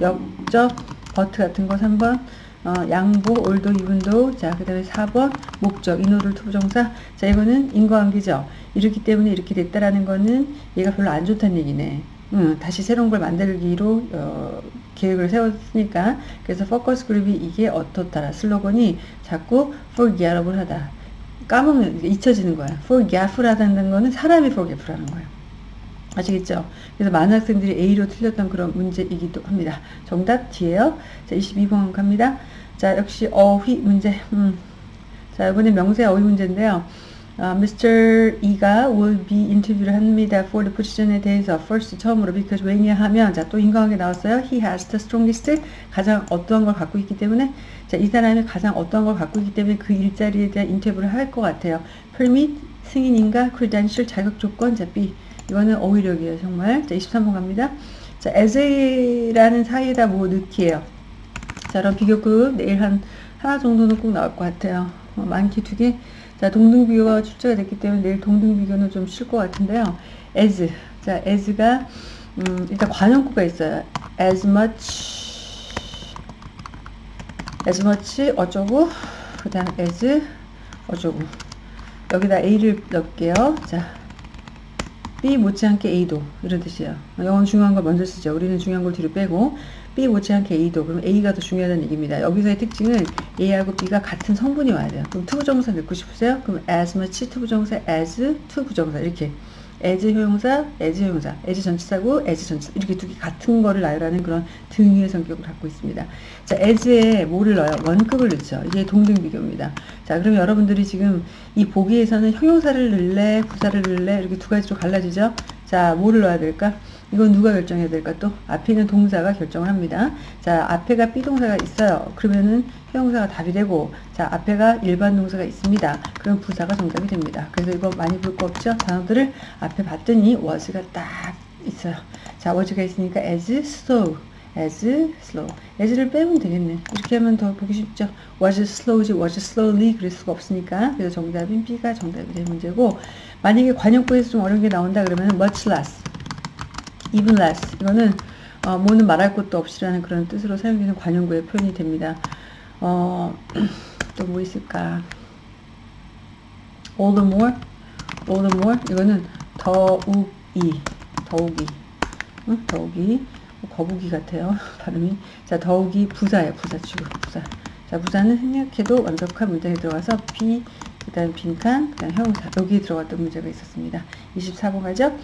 역적, but 같은 거 3번, 어, 양보, although, even though, 자, 그 다음에 4번, 목적, in order to부정사. 자, 이거는 인과관계죠. 이렇기 때문에 이렇게 됐다라는 거는 얘가 별로 안 좋다는 얘기네. 음, 다시 새로운 걸 만들기로 어, 계획을 세웠으니까 그래서 focus group이 이게 어떻다라 슬로건이 자꾸 forgettable 하다 까먹는 잊혀지는 거야 forgetful 하다는 거는 사람이 forgetful 하는 거예요 아시겠죠? 그래서 많은 학생들이 A로 틀렸던 그런 문제이기도 합니다. 정답 D예요. 자, 22번 갑니다. 자, 역시 어휘 문제. 음. 자, 이번에 명세 어휘 문제인데요. 어, Mr. E가 will be interview를 합니다. for the position에 대해서 first 처음으로 because 왜냐 하면 자 또 인과관계 나왔어요. He has the strongest 가장 어떠한 걸 갖고 있기 때문에 자 이 사람이 가장 어떠한 걸 갖고 있기 때문에 그 일자리에 대한 인터뷰를 할 것 같아요. permit 승인인가 credential 자격 조건 자 B 이거는 어휘력이에요 정말 자 23번 갑니다. 자 as라는 사이에다 뭐 넣기예요. 자 그럼 비교급 내일 한 하나 정도는 꼭 나올 것 같아요. 어, 많기 두 개. 자, 동등비교가 출제가 됐기 때문에 내일 동등비교는 좀 쉴 것 같은데요. as. 자, as가, 음, 일단 관용구가 있어요. as much, as much 어쩌고, 그 다음 as 어쩌고. 여기다 a를 넣을게요. 자, b 못지않게 a도. 이런 뜻이에요. 영어는 중요한 걸 먼저 쓰죠. 우리는 중요한 걸 뒤로 빼고. B 못지 않게 A도 그럼 A가 더 중요하다는 얘기입니다. 여기서의 특징은 A하고 B가 같은 성분이 와야 돼요. 그럼 to부정사 넣고 싶으세요? 그럼 as much to부정사 as to부정사 이렇게 as 형용사, as 형용사, as 전치사고 as 전치사 이렇게 두 개 같은 거를 나열하는 그런 등위의 성격을 갖고 있습니다. 자, as에 뭐를 넣어요? 원급을 넣죠. 이게 동등 비교입니다. 자, 그럼 여러분들이 지금 이 보기에서는 형용사를 넣을래, 부사를 넣을래 이렇게 두 가지로 갈라지죠. 자, 뭐를 넣어야 될까? 이건 누가 결정해야 될까 또? 앞에 있는 동사가 결정을 합니다. 자, 앞에가 비동사가 있어요. 그러면은 형용사가 답이 되고, 자, 앞에가 일반 동사가 있습니다. 그럼 부사가 정답이 됩니다. 그래서 이거 많이 볼 거 없죠? 단어들을 앞에 봤더니 was가 딱 있어요. 자, was가 있으니까 as slow, as slow. as를 빼면 되겠네. 이렇게 하면 더 보기 쉽죠? was slow지 was slowly 그럴 수가 없으니까. 그래서 정답인 B가 정답이 될 문제고, 만약에 관용구에서 좀 어려운 게 나온다 그러면 much less. Even less 이거는 어, 뭐는 말할 것도 없이라는 그런 뜻으로 사용되는 관용구의 표현이 됩니다. 어, 또 뭐 있을까? all the more, all the more 이거는 더욱이, 더욱이, 응? 더욱이 뭐 거북이 같아요 발음이. 자 더욱이 부사예요, 부사 주고 부사. 자 부사는 생략해도 완벽한 문장에 들어가서 be 그 다음 빈칸, 그 다음 형용사 여기에 들어갔던 문제가 있었습니다. 24번 가죠?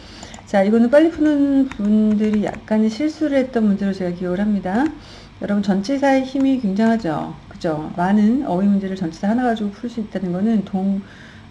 자 이거는 빨리 푸는 분들이 약간의 실수를 했던 문제로 제가 기억을 합니다. 여러분 전치사의 힘이 굉장하죠. 그죠? 많은 어휘 문제를 전치사 하나 가지고 풀 수 있다는 거는 동,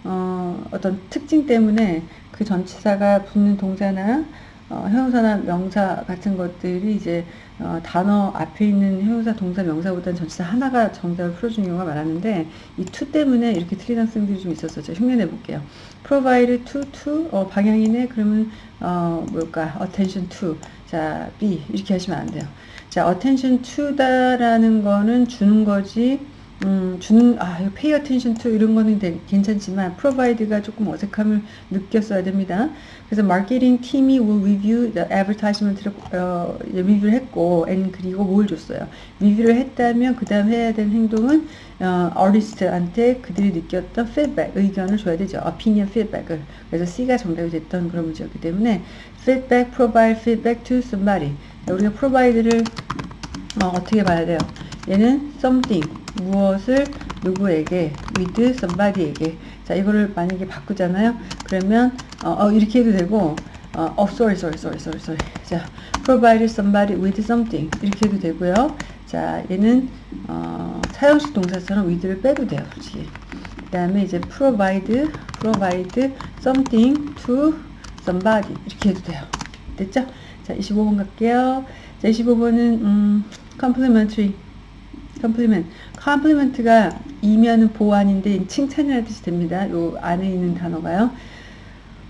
어, 어떤 특징 때문에 그 전치사가 붙는 동사나 어, 형용사나 명사 같은 것들이 이제 어, 단어 앞에 있는 형용사, 동사, 명사보다는 전치사 하나가 정답을 풀어주는 경우가 많았는데 이 to 때문에 이렇게 틀린 학생들이 좀 있었어요. 흉내내 볼게요. provide to, to, 어, 방향이네. 그러면 어, 뭘까? attention to. 자, be 이렇게 하시면 안 돼요. 자, attention to다라는 거는 주는 거지 음, 주는, 아, pay attention to 이런 거는 되, 괜찮지만 provide가 조금 어색함을 느꼈어야 됩니다. 그래서 마케팅 팀이 will review the advertisement를 어, 리뷰를 했고, and 그리고 뭘 줬어요. 리뷰를 했다면 그 다음 해야 되는 행동은 어, artist한테 그들이 느꼈던 feedback, 의견을 줘야 되죠. opinion feedback을. 그래서 C가 정답이 됐던 그런 문제였기 때문에 feedback, provide feedback to somebody. 우리가 provide를 어, 어떻게 봐야 돼요? 얘는 something 무엇을 누구에게 with somebody에게 자 이거를 만약에 바꾸잖아요 그러면 어, 어 이렇게 해도 되고 어, oh, sorry, sorry, sorry, sorry, sorry. 자, provide somebody with something. 이렇게 해도 되고요. 자, 얘는, 어, 사용식 동사처럼 with를 빼도 돼요, 솔직히. 그 다음에 이제 provide, provide something to somebody. 이렇게 해도 돼요. 됐죠? 자, 25번 갈게요. 자, 25번은, 음, complimentary. complement. complement가 e면은 보완인데 칭찬이라는 뜻이 됩니다. 요 안에 있는 단어가요.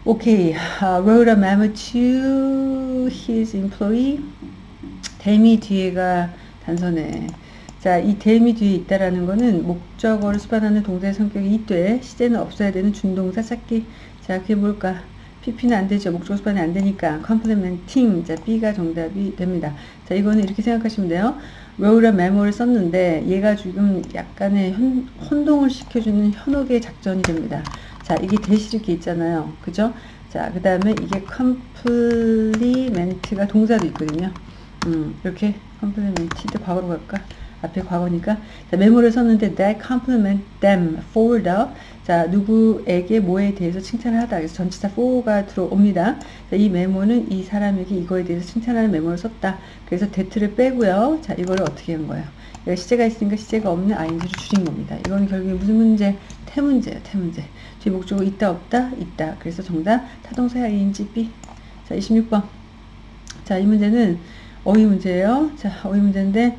오케이. Uh, wrote a memo to his employee. that이 뒤에가 단서네. 자, 이 대미 뒤에 있다라는 거는 목적어를 수반하는 동사의 성격이 있되 시제는 없어야 되는 준동사 찾기. 자, 그게 뭘까? PP는 안 되죠. 목적어 수반이 안 되니까 complementing. 자, B가 정답이 됩니다. 자, 이거는 이렇게 생각하시면 돼요. a memo를 썼는데 얘가 지금 약간의 현, 혼동을 시켜주는 현혹의 작전이 됩니다. 자, 이게 대시 이렇게 있잖아요. 그죠? 자, 그 다음에 이게 complement가 동사도 있거든요. 음, 이렇게 complement인데 과거로 갈까? 앞에 과거니까. 자, 메모를 썼는데 that compliment them for the 자 누구에게 뭐에 대해서 칭찬을 하다. 그래서 전치사 for가 들어옵니다. 자, 이 메모는 이 사람에게 이거에 대해서 칭찬하는 메모를 썼다. 그래서 that를 빼고요. 자 이거를 어떻게 한 거예요? 여기 시제가 있으니까 시제가 없는 ing를 줄인 겁니다. 이거는 결국에 무슨 문제? 태문제예요 태문제. 뒤 목적어 있다 없다? 있다. 그래서 정답 타동사 ing b. 자 26번. 자 이 문제는 어휘 문제예요. 자 어휘 문제인데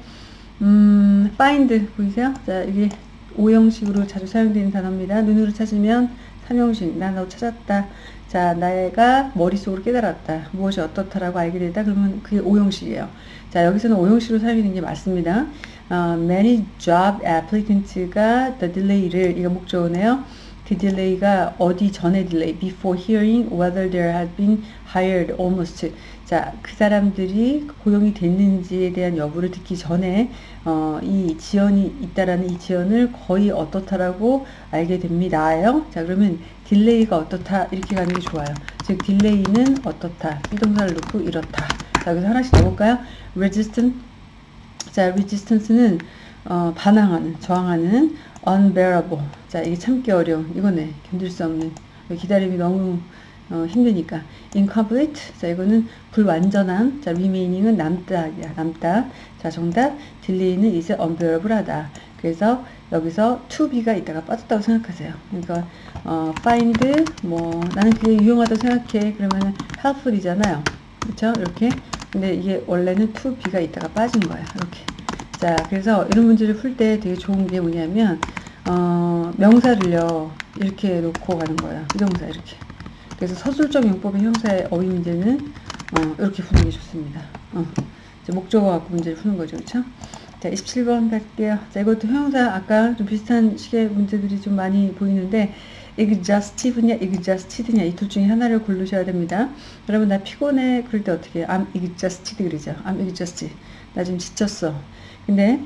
음, find 보이세요? 자, 이게 오형식으로 자주 사용되는 단어입니다. 눈으로 찾으면 삼형식, 나 너 찾았다. 자, 나가 머릿속으로 깨달았다. 무엇이 어떻다라고 알게 되다. 그러면 그게 오형식이에요. 자, 여기서는 오형식으로 사용되는 게 맞습니다. 어, many job applicants가 the delay를, 이거 목적어네요. 그 delay가 어디 전에 delay before hearing whether they had been hired almost 자 그 사람들이 고용이 됐는지에 대한 여부를 듣기 전에 어, 이 지연이 있다라는 이 지연을 거의 어떻다라고 알게 됩니다요. 자 그러면 delay가 어떻다? 이렇게 가는 게 좋아요. 즉 delay는 어떻다? 비동사를 놓고 이렇다. 자 여기서 하나씩 넣어볼까요? resistant 자 resistant는 어, 반항하는 저항하는 unbearable. 자, 이게 참기 어려운, 이거네. 견딜 수 없는. 기다림이 너무 어, 힘드니까. incomplete. 자, 이거는 불완전한. 자, remaining은 남다, 남다. 자, 정답. delay는 is unbearable 하다. 그래서 여기서 to be가 있다가 빠졌다고 생각하세요. 그러니까, 어, find, 뭐, 나는 그게 유용하다고 생각해. 그러면은 helpful이잖아요. 그쵸? 이렇게. 근데 이게 원래는 to be가 있다가 빠진 거예요. 이렇게. 자, 그래서 이런 문제를 풀 때 되게 좋은 게 뭐냐면, 어, 명사를요, 이렇게 놓고 가는 거예요. 비동사 이렇게. 그래서 서술적 용법의 형사의 어휘 문제는, 어, 이렇게 푸는 게 좋습니다. 어, 이제 목적어 갖고 문제를 푸는 거죠. 그쵸? 자, 27번 갈게요. 자, 이것도 형사, 아까 좀 비슷한 식의 문제들이 좀 많이 보이는데, exhaustive냐, exhausted냐, 이 둘 중에 하나를 고르셔야 됩니다. 여러분, 나 피곤해. 그럴 때 어떻게 해요? I'm exhausted 그러죠. I'm exhausted. 나 지금 지쳤어. 근데,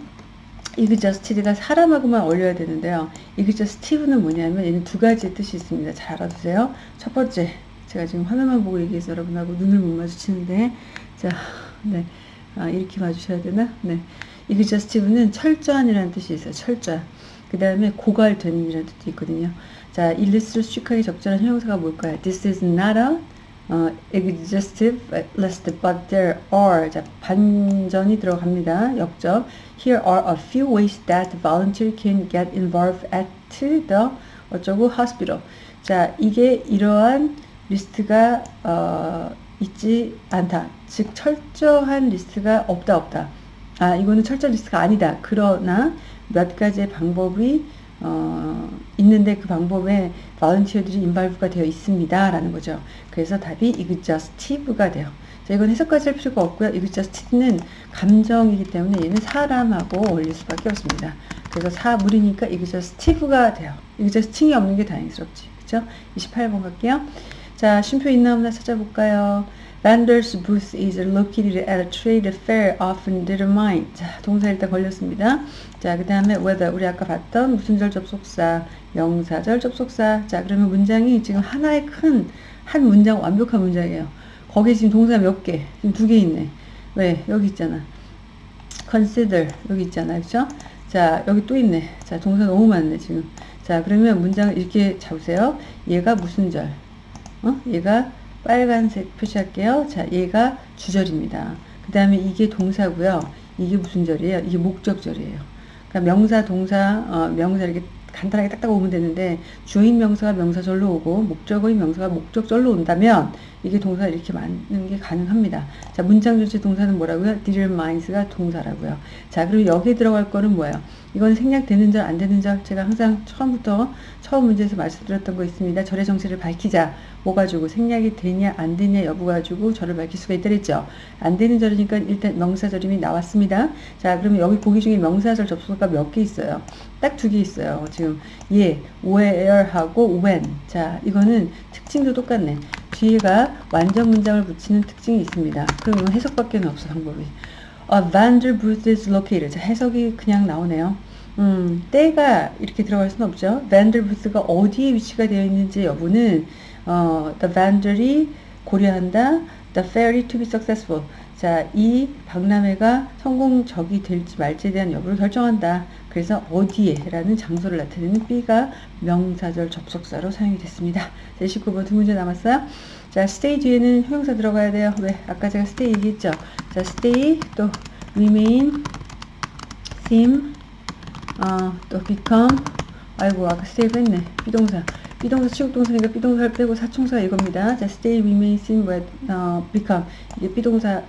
exhausted가 사람하고만 어울려야 되는데요. exhaustive는 뭐냐면, 얘는 두 가지의 뜻이 있습니다. 잘 알아두세요. 첫 번째, 제가 지금 화면만 보고 얘기해서 여러분하고 눈을 못 마주치는데, 자, 네. 아, 이렇게 봐주셔야 되나? 네. exhaustive는 철저한이라는 뜻이 있어요. 철저한. 그 다음에 고갈되는이라는 뜻도 있거든요. 자, 일리스를 수식하기 적절한 형용사가 뭘까요? This is not a 어, exhaustive list, but there are. 자, 반전이 들어갑니다. 역접. Here are a few ways that volunteer can get involved at the 어쩌고 hospital. 자, 이게 이러한 리스트가 어, 있지 않다. 즉 철저한 리스트가 없다 없다. 아, 이거는 철저한 리스트가 아니다. 그러나 몇 가지의 방법이 어, 있는데 그 방법에 발런티어들이 인발브가 되어 있습니다. 라는 거죠. 그래서 답이 exhaustive가 돼요. 자, 이건 해석까지 할 필요가 없고요. exhaustive는 감정이기 때문에 얘는 사람하고 어울릴 수밖에 없습니다. 그래서 사물이니까 exhaustive가 돼요. exhausting이 없는 게 다행스럽지. 그죠? 28번 갈게요. 자, 쉼표 있나 없나 찾아볼까요? Vendor's booth is located at a trade fair often determined. 자, 동사 일단 걸렸습니다. 자, 그 다음에 whether 우리 아까 봤던 무슨 절 접속사, 명사절 접속사. 자, 그러면 문장이 지금 하나의 큰 한 문장 완벽한 문장이에요. 거기 지금 동사 몇 개? 지금 두 개 있네. 왜? 여기 있잖아. consider 여기 있잖아. 그죠? 자, 여기 또 있네. 자, 동사 너무 많네, 지금. 자, 그러면 문장을 이렇게 잡으세요. 얘가 무슨 절? 어? 얘가 빨간색 표시할게요. 자, 얘가 주절입니다. 그 다음에 이게 동사고요. 이게 무슨 절이에요? 이게 목적절이에요. 그러니까 명사, 동사, 어, 명사 이렇게 간단하게 딱딱 오면 되는데 주인 명사가 명사절로 오고 목적어인 명사가 목적절로 온다면 이게 동사 이렇게 맞는 게 가능합니다. 자, 문장 전체 동사는 뭐라고요? determines가 동사라고요. 자, 그리고 여기에 들어갈 거는 뭐예요? 이건 생략되는 절, 안 되는 절, 제가 항상 처음부터 처음 문제에서 말씀드렸던 거 있습니다. 절의 정체를 밝히자. 뭐 가지고 생략이 되냐, 안 되냐 여부 가지고 절을 밝힐 수가 있다 그랬죠. 안 되는 절이니까 일단 명사절임이 나왔습니다. 자, 그러면 여기 보기 중에 명사절 접속사가 몇 개 있어요? 딱 두 개 있어요. 지금 예, where하고 when. 자, 이거는 특징도 똑같네. 뒤에가 완전 문장을 붙이는 특징이 있습니다. 이건 해석밖에 없어 방법이. A vendor booth is located. 자, 해석이 그냥 나오네요. 음, 때가 이렇게 들어갈 수는 없죠. vendor booth가 어디에 위치가 되어 있는지 여부는 어, the vendor이 고려한다. the fairly to be successful. 자, 이 박람회가 성공적이 될지 말지에 대한 여부를 결정한다. 그래서 어디에 라는 장소를 나타내는 B가 명사절 접속사로 사용이 됐습니다. 자, 29번 두 문제 남았어요. 자, stay 뒤에는 형용사 들어가야 돼요. 왜? 아까 제가 stay 얘기했죠. 자, stay, 또 remain, seem, 어, 또 become, 아이고, 아까 stay 했네. 비동사. 비동사 취급동사니까 비동사를 빼고 사충사 이겁니다. 자, stay, remain, seem, 어, become. 이게 비동사,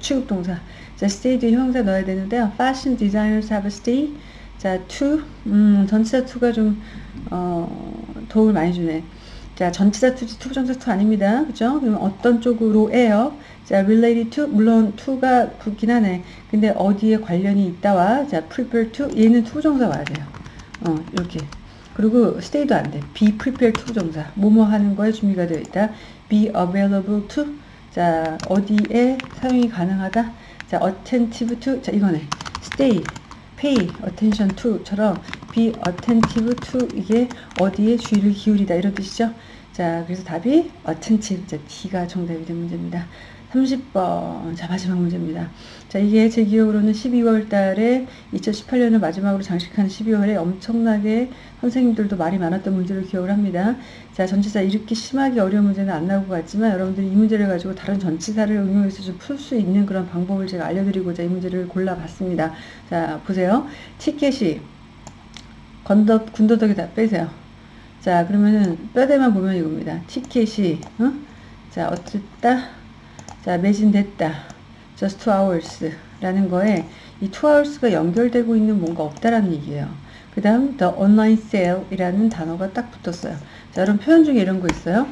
취급 동사. 자, stay 뒤에 형용사 넣어야 되는데요. fashion designers have to stay. 자, to, 음, 전치사 to가 좀, 어, 도움을 많이 주네. 자, 전치사 to지 to부정사 to 아닙니다. 그죠? 그러면 어떤 쪽으로예요? 자, related to, 물론 to가 붙긴 하네. 근데 어디에 관련이 있다와, 자, prepared to, 얘는 to부정사 와야 돼요. 어, 이렇게. 그리고 stay도 안 돼. be prepared to 부정사. 뭐뭐 하는 거에 준비가 되어 있다. be available to. 자, 어디에 사용이 가능하다. 자, attentive to. 자, 이거네. stay, pay attention to처럼 be attentive to 이게 어디에 주의를 기울이다 이런 뜻이죠. 자, 그래서 답이 attentive. 자, D가 정답이 된 문제입니다. 30번. 자, 마지막 문제입니다. 자, 이게 제 기억으로는 12월 달에 2018년을 마지막으로 장식한 12월에 엄청나게 선생님들도 말이 많았던 문제를 기억을 합니다. 자, 전치사 이렇게 심하게 어려운 문제는 안 나올 것 같지만 여러분들이 이 문제를 가지고 다른 전치사를 응용해서 좀 풀 수 있는 그런 방법을 제가 알려드리고자 이 문제를 골라봤습니다. 자, 보세요. 티켓이 건더, 군더더기 다 빼세요. 자, 그러면은 뼈대만 보면 이겁니다. 티켓이, 어? 자, 어쨌다. 자, 매진됐다. Just two hours 라는 거에 이 two hours가 연결되고 있는 뭔가 없다라는 얘기예요. 그 다음 the online sale 이라는 단어가 딱 붙었어요. 자, 여러분 표현 중에 이런 거 있어요.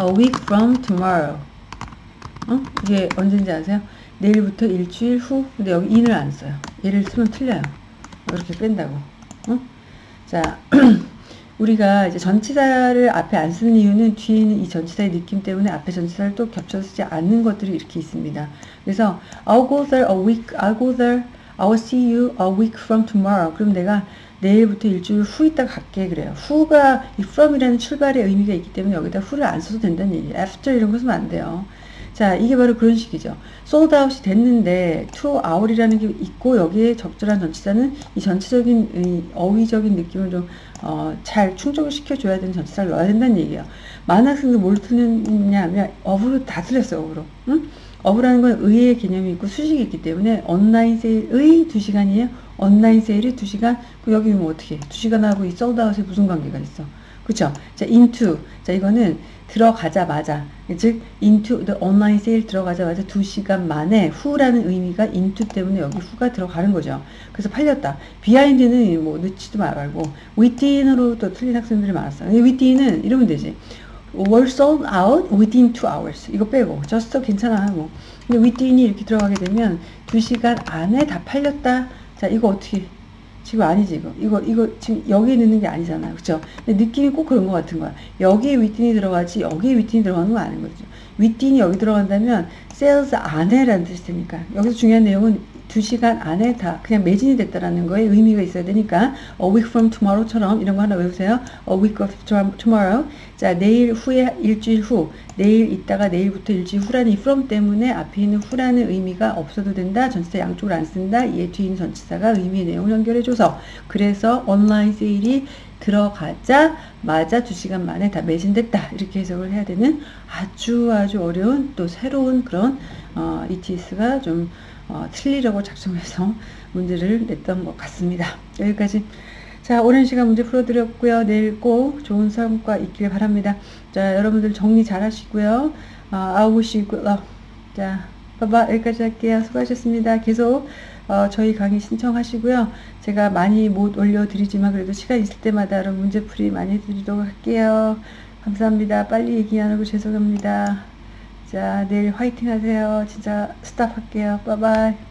a week from tomorrow. 어? 이게 언제인지 아세요? 내일부터 일주일 후. 근데 여기 in을 안 써요. 얘를 쓰면 틀려요. 이렇게 뺀다고. 어? 자, 우리가 이제 전치사를 앞에 안 쓰는 이유는 뒤에 있는 이 전치사의 느낌 때문에 앞에 전치사를 또 겹쳐 쓰지 않는 것들이 이렇게 있습니다. 그래서 I'll go there a week, I'll go there, I'll see you a week from tomorrow. 그럼 내가 내일부터 일주일 후 있다가 갈게 그래요. 후가 이 from이라는 출발의 의미가 있기 때문에 여기다 후를 안 써도 된다는 얘기예요. after 이런 거 쓰면 안 돼요. 자, 이게 바로 그런 식이죠. out이 됐는데 to hour이라는 게 있고 여기에 적절한 전치사는 이 전체적인 이 어휘적인 느낌을 좀 어, 잘 충족을 시켜줘야 되는 전치사를 넣어야 된다는 얘기예요. 많은 학생들 뭘 틀렸냐 하면 어부로 다 틀렸어요. 어부로. 응? 어부라는 건 의의 개념이 있고 수식이 있기 때문에 온라인 세일의 2시간이에요. 온라인 세일이 2시간. 그 여기 뭐 어떻게 2시간하고 이 out에 무슨 관계가 있어? 그쵸? 자, into. 자, 이거는 들어가자마자, 즉, into the online sale 들어가자마자 2시간 만에 후라는 의미가 into 때문에 여기 후가 들어가는 거죠. 그래서 팔렸다. behind는 뭐 넣지도 말고, within으로 또 틀린 학생들이 많았어요. within은 이러면 되지. were sold out within 2 hours. 이거 빼고. just 괜찮아. 뭐. 근데 within이 이렇게 들어가게 되면 2시간 안에 다 팔렸다. 자, 이거 어떻게 지금 아니지 이거. 이거 이거 지금 여기에 넣는 게 아니잖아요 그쵸? 근데 느낌이 꼭 그런 것 같은 거야. 여기에 윗딘이 들어가지 여기에 윗딘이 들어가는 건 아닌 거죠. 윗딘이 여기 들어간다면 sales 안에라는 뜻이 되니까. 여기서 중요한 내용은 2시간 안에 다 그냥 매진이 됐다라는 거에 의미가 있어야 되니까 a week from tomorrow처럼 이런 거 하나 외우세요. a week of tomorrow. 자, 내일 후에 일주일 후. 내일 있다가 내일부터 일주일 후라는 이 from 때문에 앞에 있는 후라는 의미가 없어도 된다. 전치사 양쪽을 안 쓴다. 얘 뒤에 있는 전치사가 의미의 내용을 연결해줘서 그래서 온라인 세일이 들어가자마자 2시간 만에 다 매진됐다. 이렇게 해석을 해야 되는 아주 아주 어려운 또 새로운 그런 어, ETS가 좀 어, 틀리려고 작성해서 문제를 냈던 것 같습니다. 여기까지 자 오랜 시간 문제 풀어드렸고요. 내일 꼭 좋은 성과 있길 바랍니다. 자 여러분들 정리 잘 하시고요. 어, 아우시고요. 자 봐봐 여기까지 할게요. 수고하셨습니다. 계속 어, 저희 강의 신청하시고요. 제가 많이 못 올려드리지만 그래도 시간 있을 때마다 여러분 문제풀이 많이 해드리도록 할게요. 감사합니다. 빨리 얘기 안 하고 죄송합니다. 자, 내일 화이팅 하세요. 진짜 스탑 할게요. 빠바이.